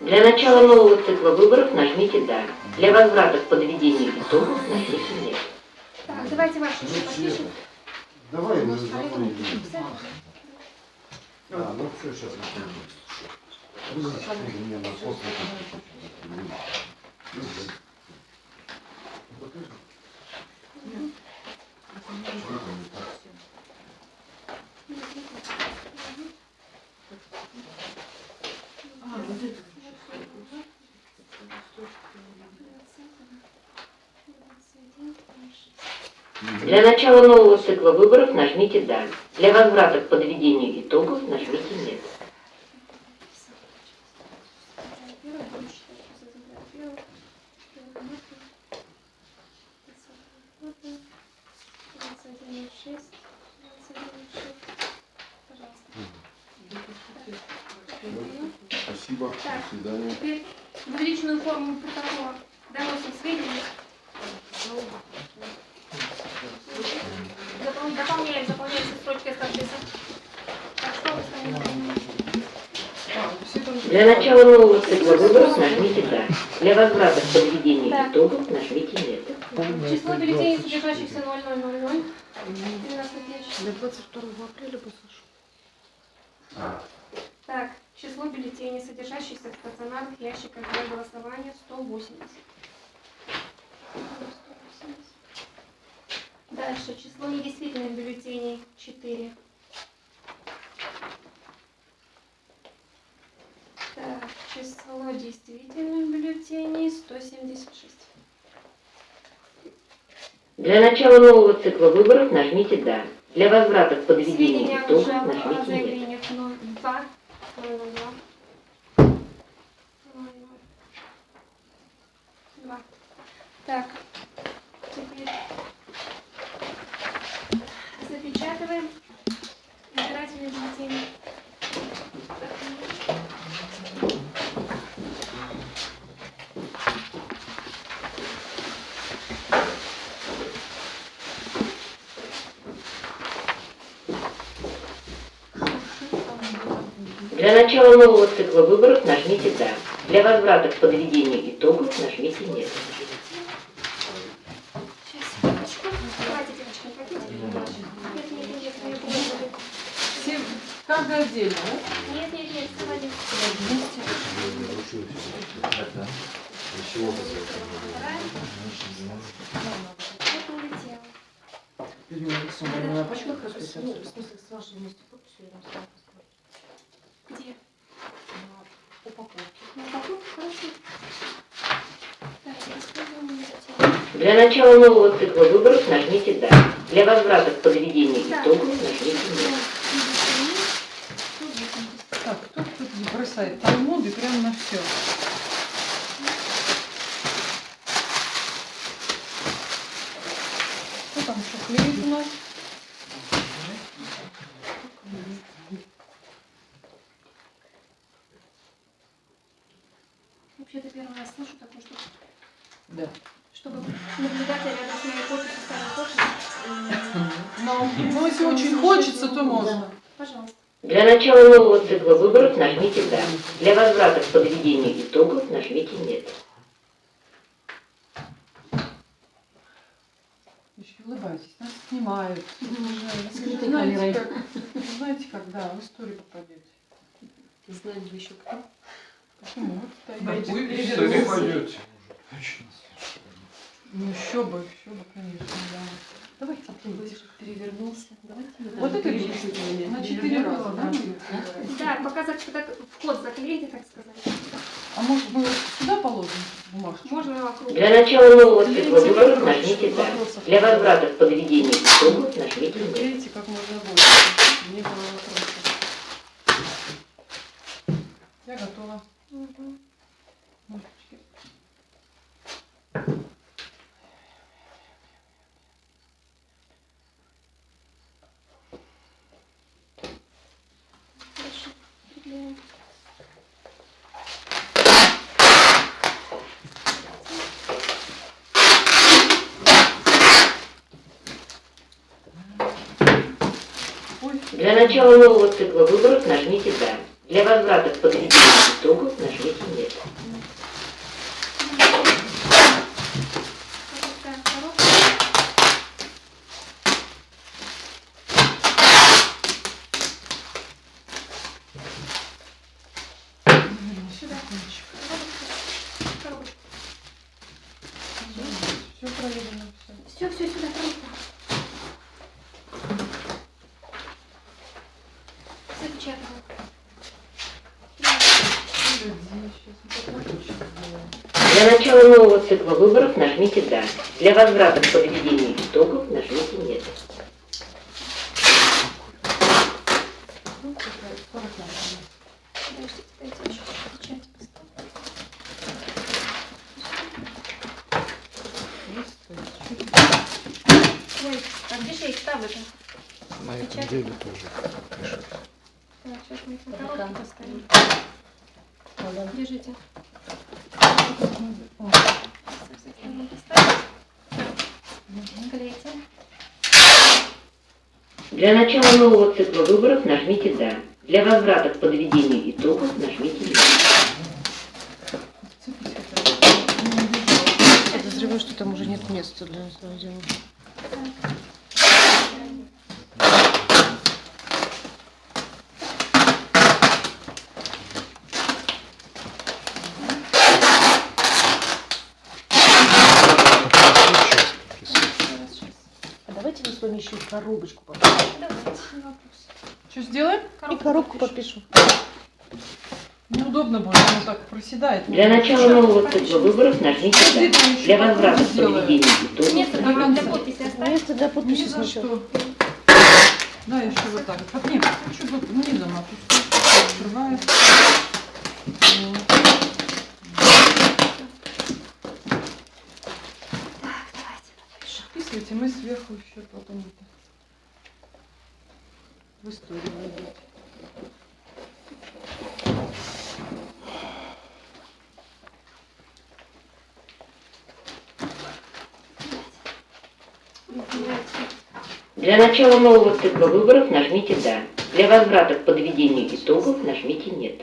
Для начала нового цикла выборов нажмите «Да». Для возврата к подведению итогов нажмите «Нет». Так, давайте ваши еще подпишем. Давай мы? А, ну все, сейчас Вы мне на после. А, вот это. Для начала нового цикла выборов нажмите «Да». Для возврата к подведению итогов нажмите «Нет». Спасибо. Так. До свидания. Теперь в личную форму протокола доносим сведения. Запол- Дополняем, заполняем все строчки с подписом. Так, что вы станете? А, все там... Для начала нового цикла выборов нажмите «Да». Для возврата к подведению Так. итогов нажмите «Нет». Число бюллетеней, содержащихся 0000. 13 тысяч. Для 22 апреля послушаю. Так, число бюллетеней, содержащихся в стационарных ящиках для голосования 180. Дальше, число недействительных бюллетеней 4. Так, число действительных бюллетеней 176. Для начала нового цикла выборов нажмите «Да». Для возврата к подведению итогов о нажмите «Нет». заявлениях 02, 002, 2. Так, теперь запечатываем избирательные бюллетени. Для начала нового цикла выборов нажмите «Да». Для возврата к подведению итогов нажмите «Нет». Каждый отдельно, да? Нет, нет, нет, давайте. Это улетело. Людмила Александровна, а почему их Ну, расписаться? в смысле, с вашей вместе подписью рядом с паспортом. Где? На упаковке. На упаковке? Хорошо. Так, используем улетело. Для начала нового цикла выборов нажмите «Да». Для возврата к подведению итогов нажмите «Нет». Так, кто тут не бросает талмуды прямо на все. Для начала нового цикла выборов нажмите «Да». Для возврата к подведению итогов нажмите «Нет». Еще улыбайтесь, нас снимают. Скрытой знаете, камерой. как, вы знаете, когда в историю попадете. Знаем вы еще кто? Почему? Вот Вы в историю пойдете. Ну еще бы, еще бы, конечно, да. Давайте плывите. Перевернулся. Давайте Вот это перечислим. На четыре раза, да? Да, пока зак- так, вход заклеите, так сказать. А может мы сюда положим бумажку? Можно вокруг. Для начала нового выборов нажмите «Да». Для возврата к подведению итогов нажмите «Нет». Клейте как можно больше. Не было вопросов. Я готова. Мгм. Ножички. Для начала нового цикла выборов нажмите «Да». Для возврата к подведению итогов нажмите «Нет». Все, все, сюда, Для начала нового цикла выборов нажмите «Да». Для возврата к подведению итогов нажмите «Нет». Подождите, дайте я еще печать поставлю. Ой, а где же я их ставлю-то? На этом этом деле деле тоже пишет. Так, сейчас мы их на коробке поставим. Ага. Держите. О, Поставим. Клейте. Для начала нового цикла выборов нажмите «Да». Для возврата к подведению итогов нажмите. Не убежала. Подозреваю, что там уже нет места для этого дела. А давайте мы с вами еще и коробочку попишем. Что сделаем? И коробку попишем. Неудобно будет, оно так проседает. Для начала нового цикла выборов нажмите Для возврата подведению итогов Место До для подписи оставить. Место для Ни подписи за что. Да, еще вот так. вот. Нет, чуть вот низом. Открывает. Подписывайте, мы сверху еще потом это в историю войдет. Для начала нового цикла выборов нажмите «Да». Для возврата к подведению итогов нажмите «Нет».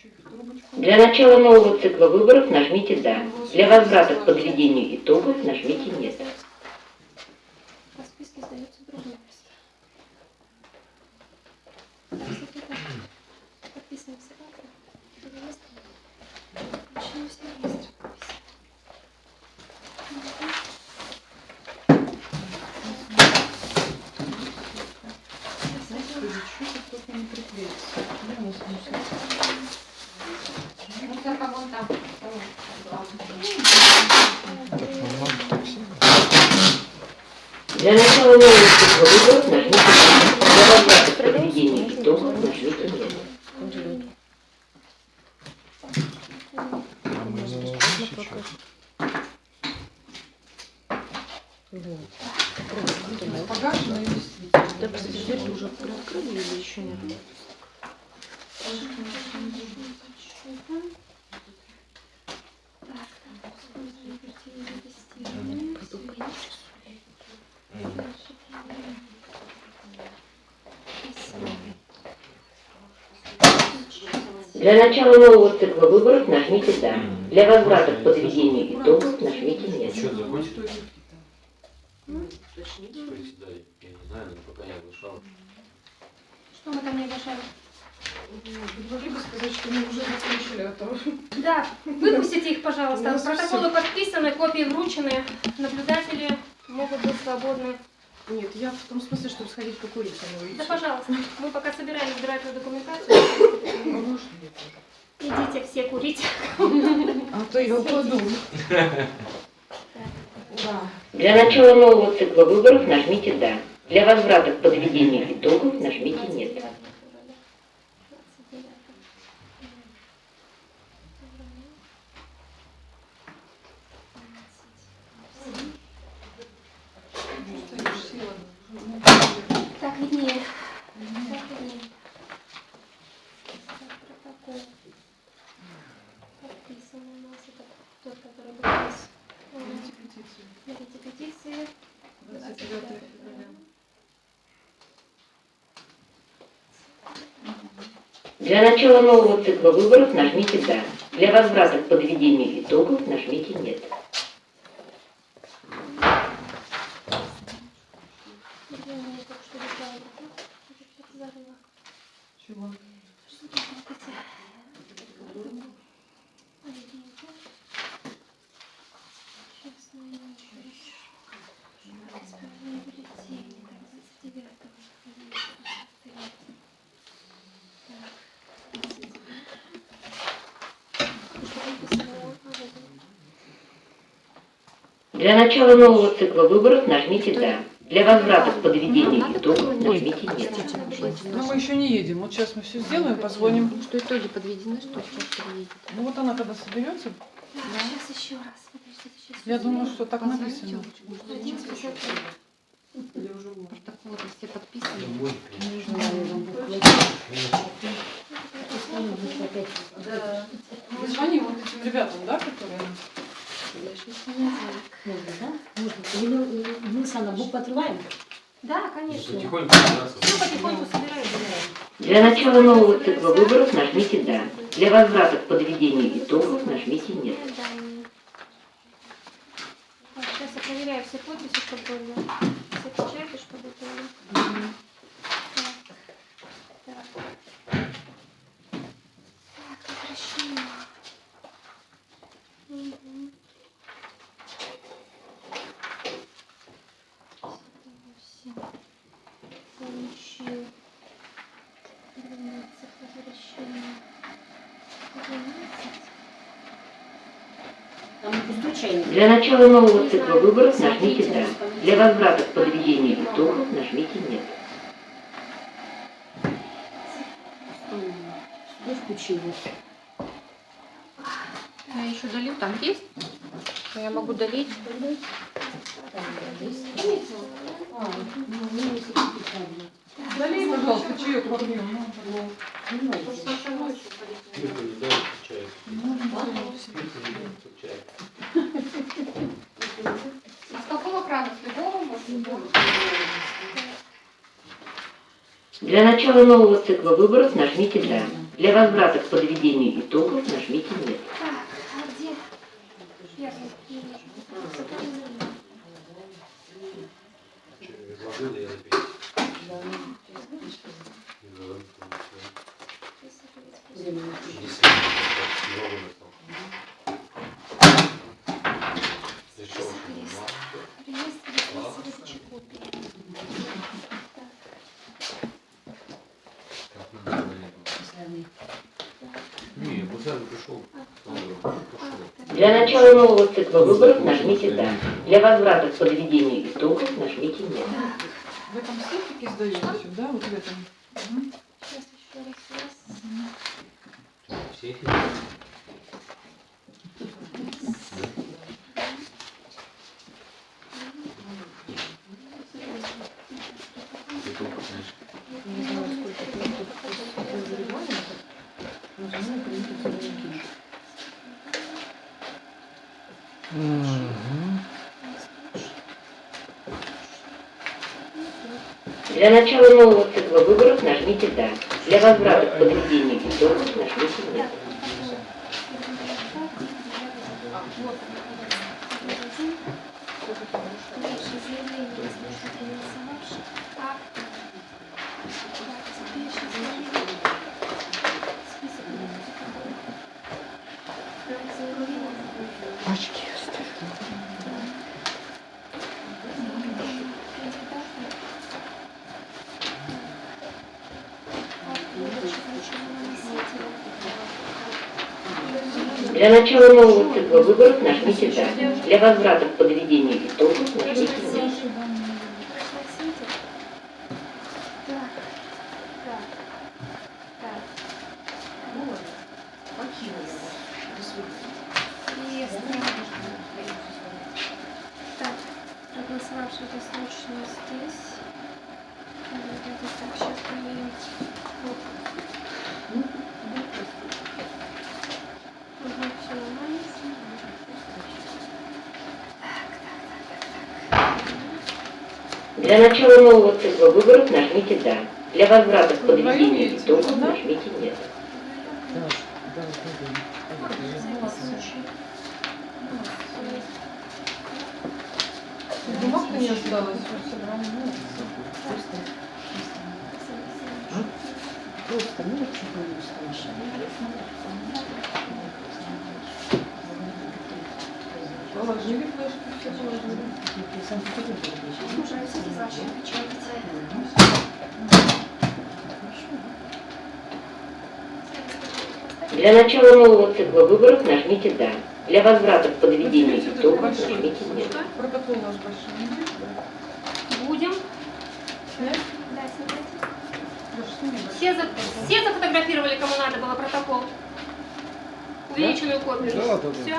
Что собрать? Так. Для начала нового цикла выборов нажмите «Да». Для возврата к подведению итогов нажмите «Нет». По списке сдается другое место. Так, всё это Подписано все карты. Другое место. Начнем с реестра подписи. Мгм. Господи, что тут только не приклеится. Я не знаю. Ну, только вон там. Для начала нового цикла выборов нажмите «Да». Для возврата к подведению итогов нажмите «Нет». А мы не можем сейчас. Погашено и действительно. Да, кстати, дверь уже приоткрыли или еще нет? Так, так, используем вертикальные тестирование. Для начала нового цикла выборов нажмите «Да». Для возврата к подведению итогов нажмите «Нет». Счет закончен? Председатель, я не знаю, но пока не оглашал. Что мы там не оглашали? Вы могли бы сказать, что мы уже закончили, а то... Да, выпустите их, пожалуйста. У нас Протоколы подписаны, копии вручены. Наблюдатели могут быть свободны. Нет, я в том смысле, чтобы сходить покурить, а не выйти. Да, пожалуйста. Мы пока собираем избирательную документацию. А можно нет? Идите все курить. А то я упаду. Для начала нового цикла выборов нажмите «Да». Для возврата к подведению итогов нажмите «Нет». Стоишь, сила. Так, виднее. Так, виднее. Так, протокол. Подписан у нас. Это тот, который был у нас. Берите петицию. Берите петиции. 29 февраля. Для начала нового цикла выборов нажмите «Да». Для возврата к подведению итогов нажмите «Нет». Я мне только что летала. Зарыла. Чего? Что тут вот эти? Аллергия. Сейчас найду еще раз. Исправление бюллетеней. 29 Для начала нового цикла выборов нажмите «Да». Для возврата к подведению итогов нажмите «Нет». Ну, мы еще не едем. Вот сейчас мы все сделаем, позвоним. Что итоги подведены, что сейчас подведет? Ну, вот она когда соберется, Сейчас еще раз. Я думаю, что так написано. 1,53. Протоколы все подписаны. Мы звоним вот этим ребятам, да, которые... Можно, да? Можно. Или мы с Анной букву открываем? Да, конечно. Потихоньку. Все потихоньку собираем. Для начала нового цикла выборов нажмите «Да». Для возврата к подведению итогов нажмите «Нет». Сейчас я проверяю все подписи, чтобы были. Все печати, чтобы были. Так. Так. Так, возвращение. Мгм. Восемь. Получил. Двенадцать. Возвращение. Двенадцать. Там пустой чайник. Для начала нового цикла выборов нажмите «Да». Для возврата к подведению итогов нажмите «Нет». Что включила? Я еще долью, там есть? Я могу долить. А, ну. Налей, пожалуйста, чаек попьем. Ну, Не надо. Спирту не дай, чай. Чай. А с какого крана? С любого можно? Для начала нового цикла выборов нажмите «Да». Для возврата к подведению итогов нажмите «Нет». Так, а где? Первый. Не вижу. Сохранили. Изложил я опять. Не, Гусар пришел. Для начала нового цикла выборов нажмите «Да». Для возврата к подведению итогов нажмите «Нет». В этом сетике сдаете, да? Вот в этом. Сейчас еще раз. раз. Все эти? Не знаю, сколько пунктов после регламента. Нажимаю «Принять заявки». Для начала нового цикла выборов нажмите «Да». Для возврата к подведению итогов нажмите «Нет». Дальше заявление слушателя голосовавших. Так. Так, теперь сейчас заявление. Список. Так, заявление. Очки Для начала нового цикла выборов нажмите «Да». Для возврата к подведению итогов нажмите «Нет». Так. Так. Так. Реестр. Так, проголосовавшие досрочно здесь. Вот это так, сейчас проверим. Вот. Угу, все нормально. Для начала нового цикла выборов нажмите «Да». Для возврата к подведению итогов нажмите «Нет». Да, да, да. Бумаг-то не осталось. Просто, ну, не страшно. Положили флешки, все положили. Слушай. Для начала нового цикла выборов нажмите «Да». Для возврата к подведению итогов нажмите «Нет». Протокол наш большой. Будем. Да. Все, за- все зафотографировали, кому надо было протокол? Увеличенную копию? Да, да, да. Все?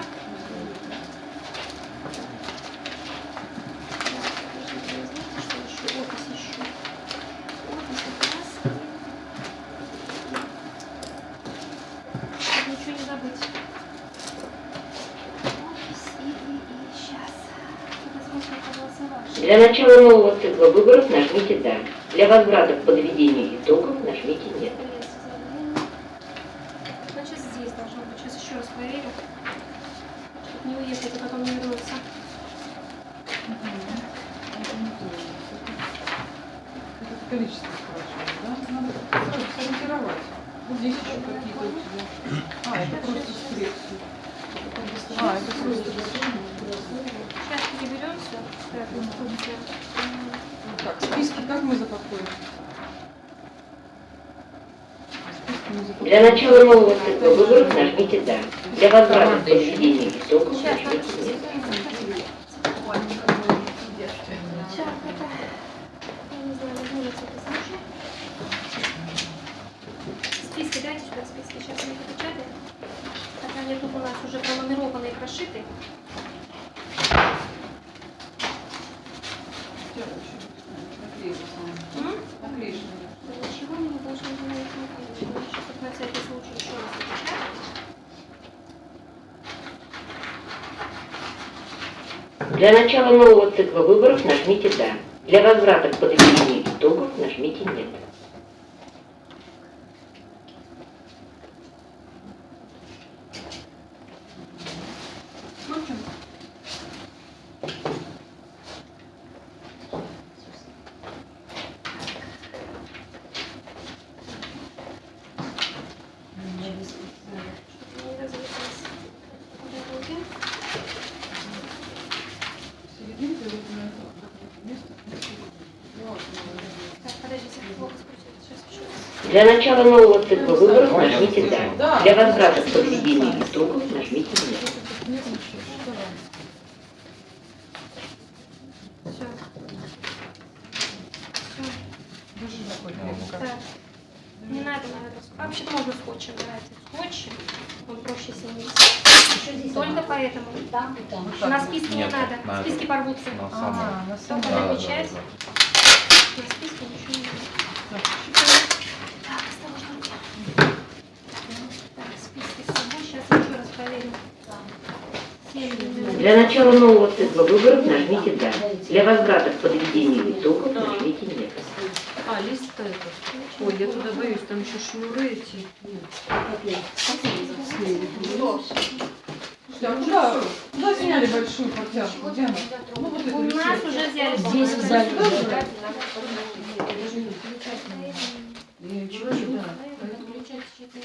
Ничего не забыть. Опись и, и, и сейчас. Посмотрим, проголосовавшие. Для начала нового цикла выборов нажмите «Да». Для возврата к подведению итогов нажмите «Нет». Значит, здесь должно быть. Сейчас еще раз проверю. Чтобы не уехать, а потом не вернуться. Это количество спрашивают, да? Надо сразу сориентировать. Вот здесь еще какие-то у тебя. А, это просто скрепки. А, это просто Сейчас переберем все. Так, списки как мы запакуем? Для начала нового цикла выборов нажмите «Да». Для возврата итогов Сейчас, нажмите «Нет». Списки дайте сюда, списки. Сейчас мы их опечатаем. Так они тут у нас уже пронумерованы и прошиты. М? Наклеишь. Да Ничего мы не должны делать наклеить. Сейчас вот на всякий случай еще раз опечатаем. Для начала нового цикла выборов нажмите «Да». Для возврата к подведению итогов нажмите «Нет». Для начала нового цикла выборов нажмите «Да». Для возврата к подведению итогов нажмите «Нет». Не надо, вообще-то можно скотчем брать. Скотчем. Он проще снимется. Только поэтому. Там. На списке не надо. Списки порвутся. А, на самом Только деле. намечается. На списке ничего не надо. Так, осторожно. Так, списки с собой. Сейчас еще раз проверим. Семь. Для начала нового цикла выборов нажмите «Да». Для возврата к подведению итогов нажмите «Нет». А, лист этот. Ой, я туда боюсь, там еще шнуры эти. Слушайте, а куда, куда сняли большую протяжку? Где она? Ну вот это У нас уже взяли. Здесь взяли. Я ничего не знаю. Включать чьи-то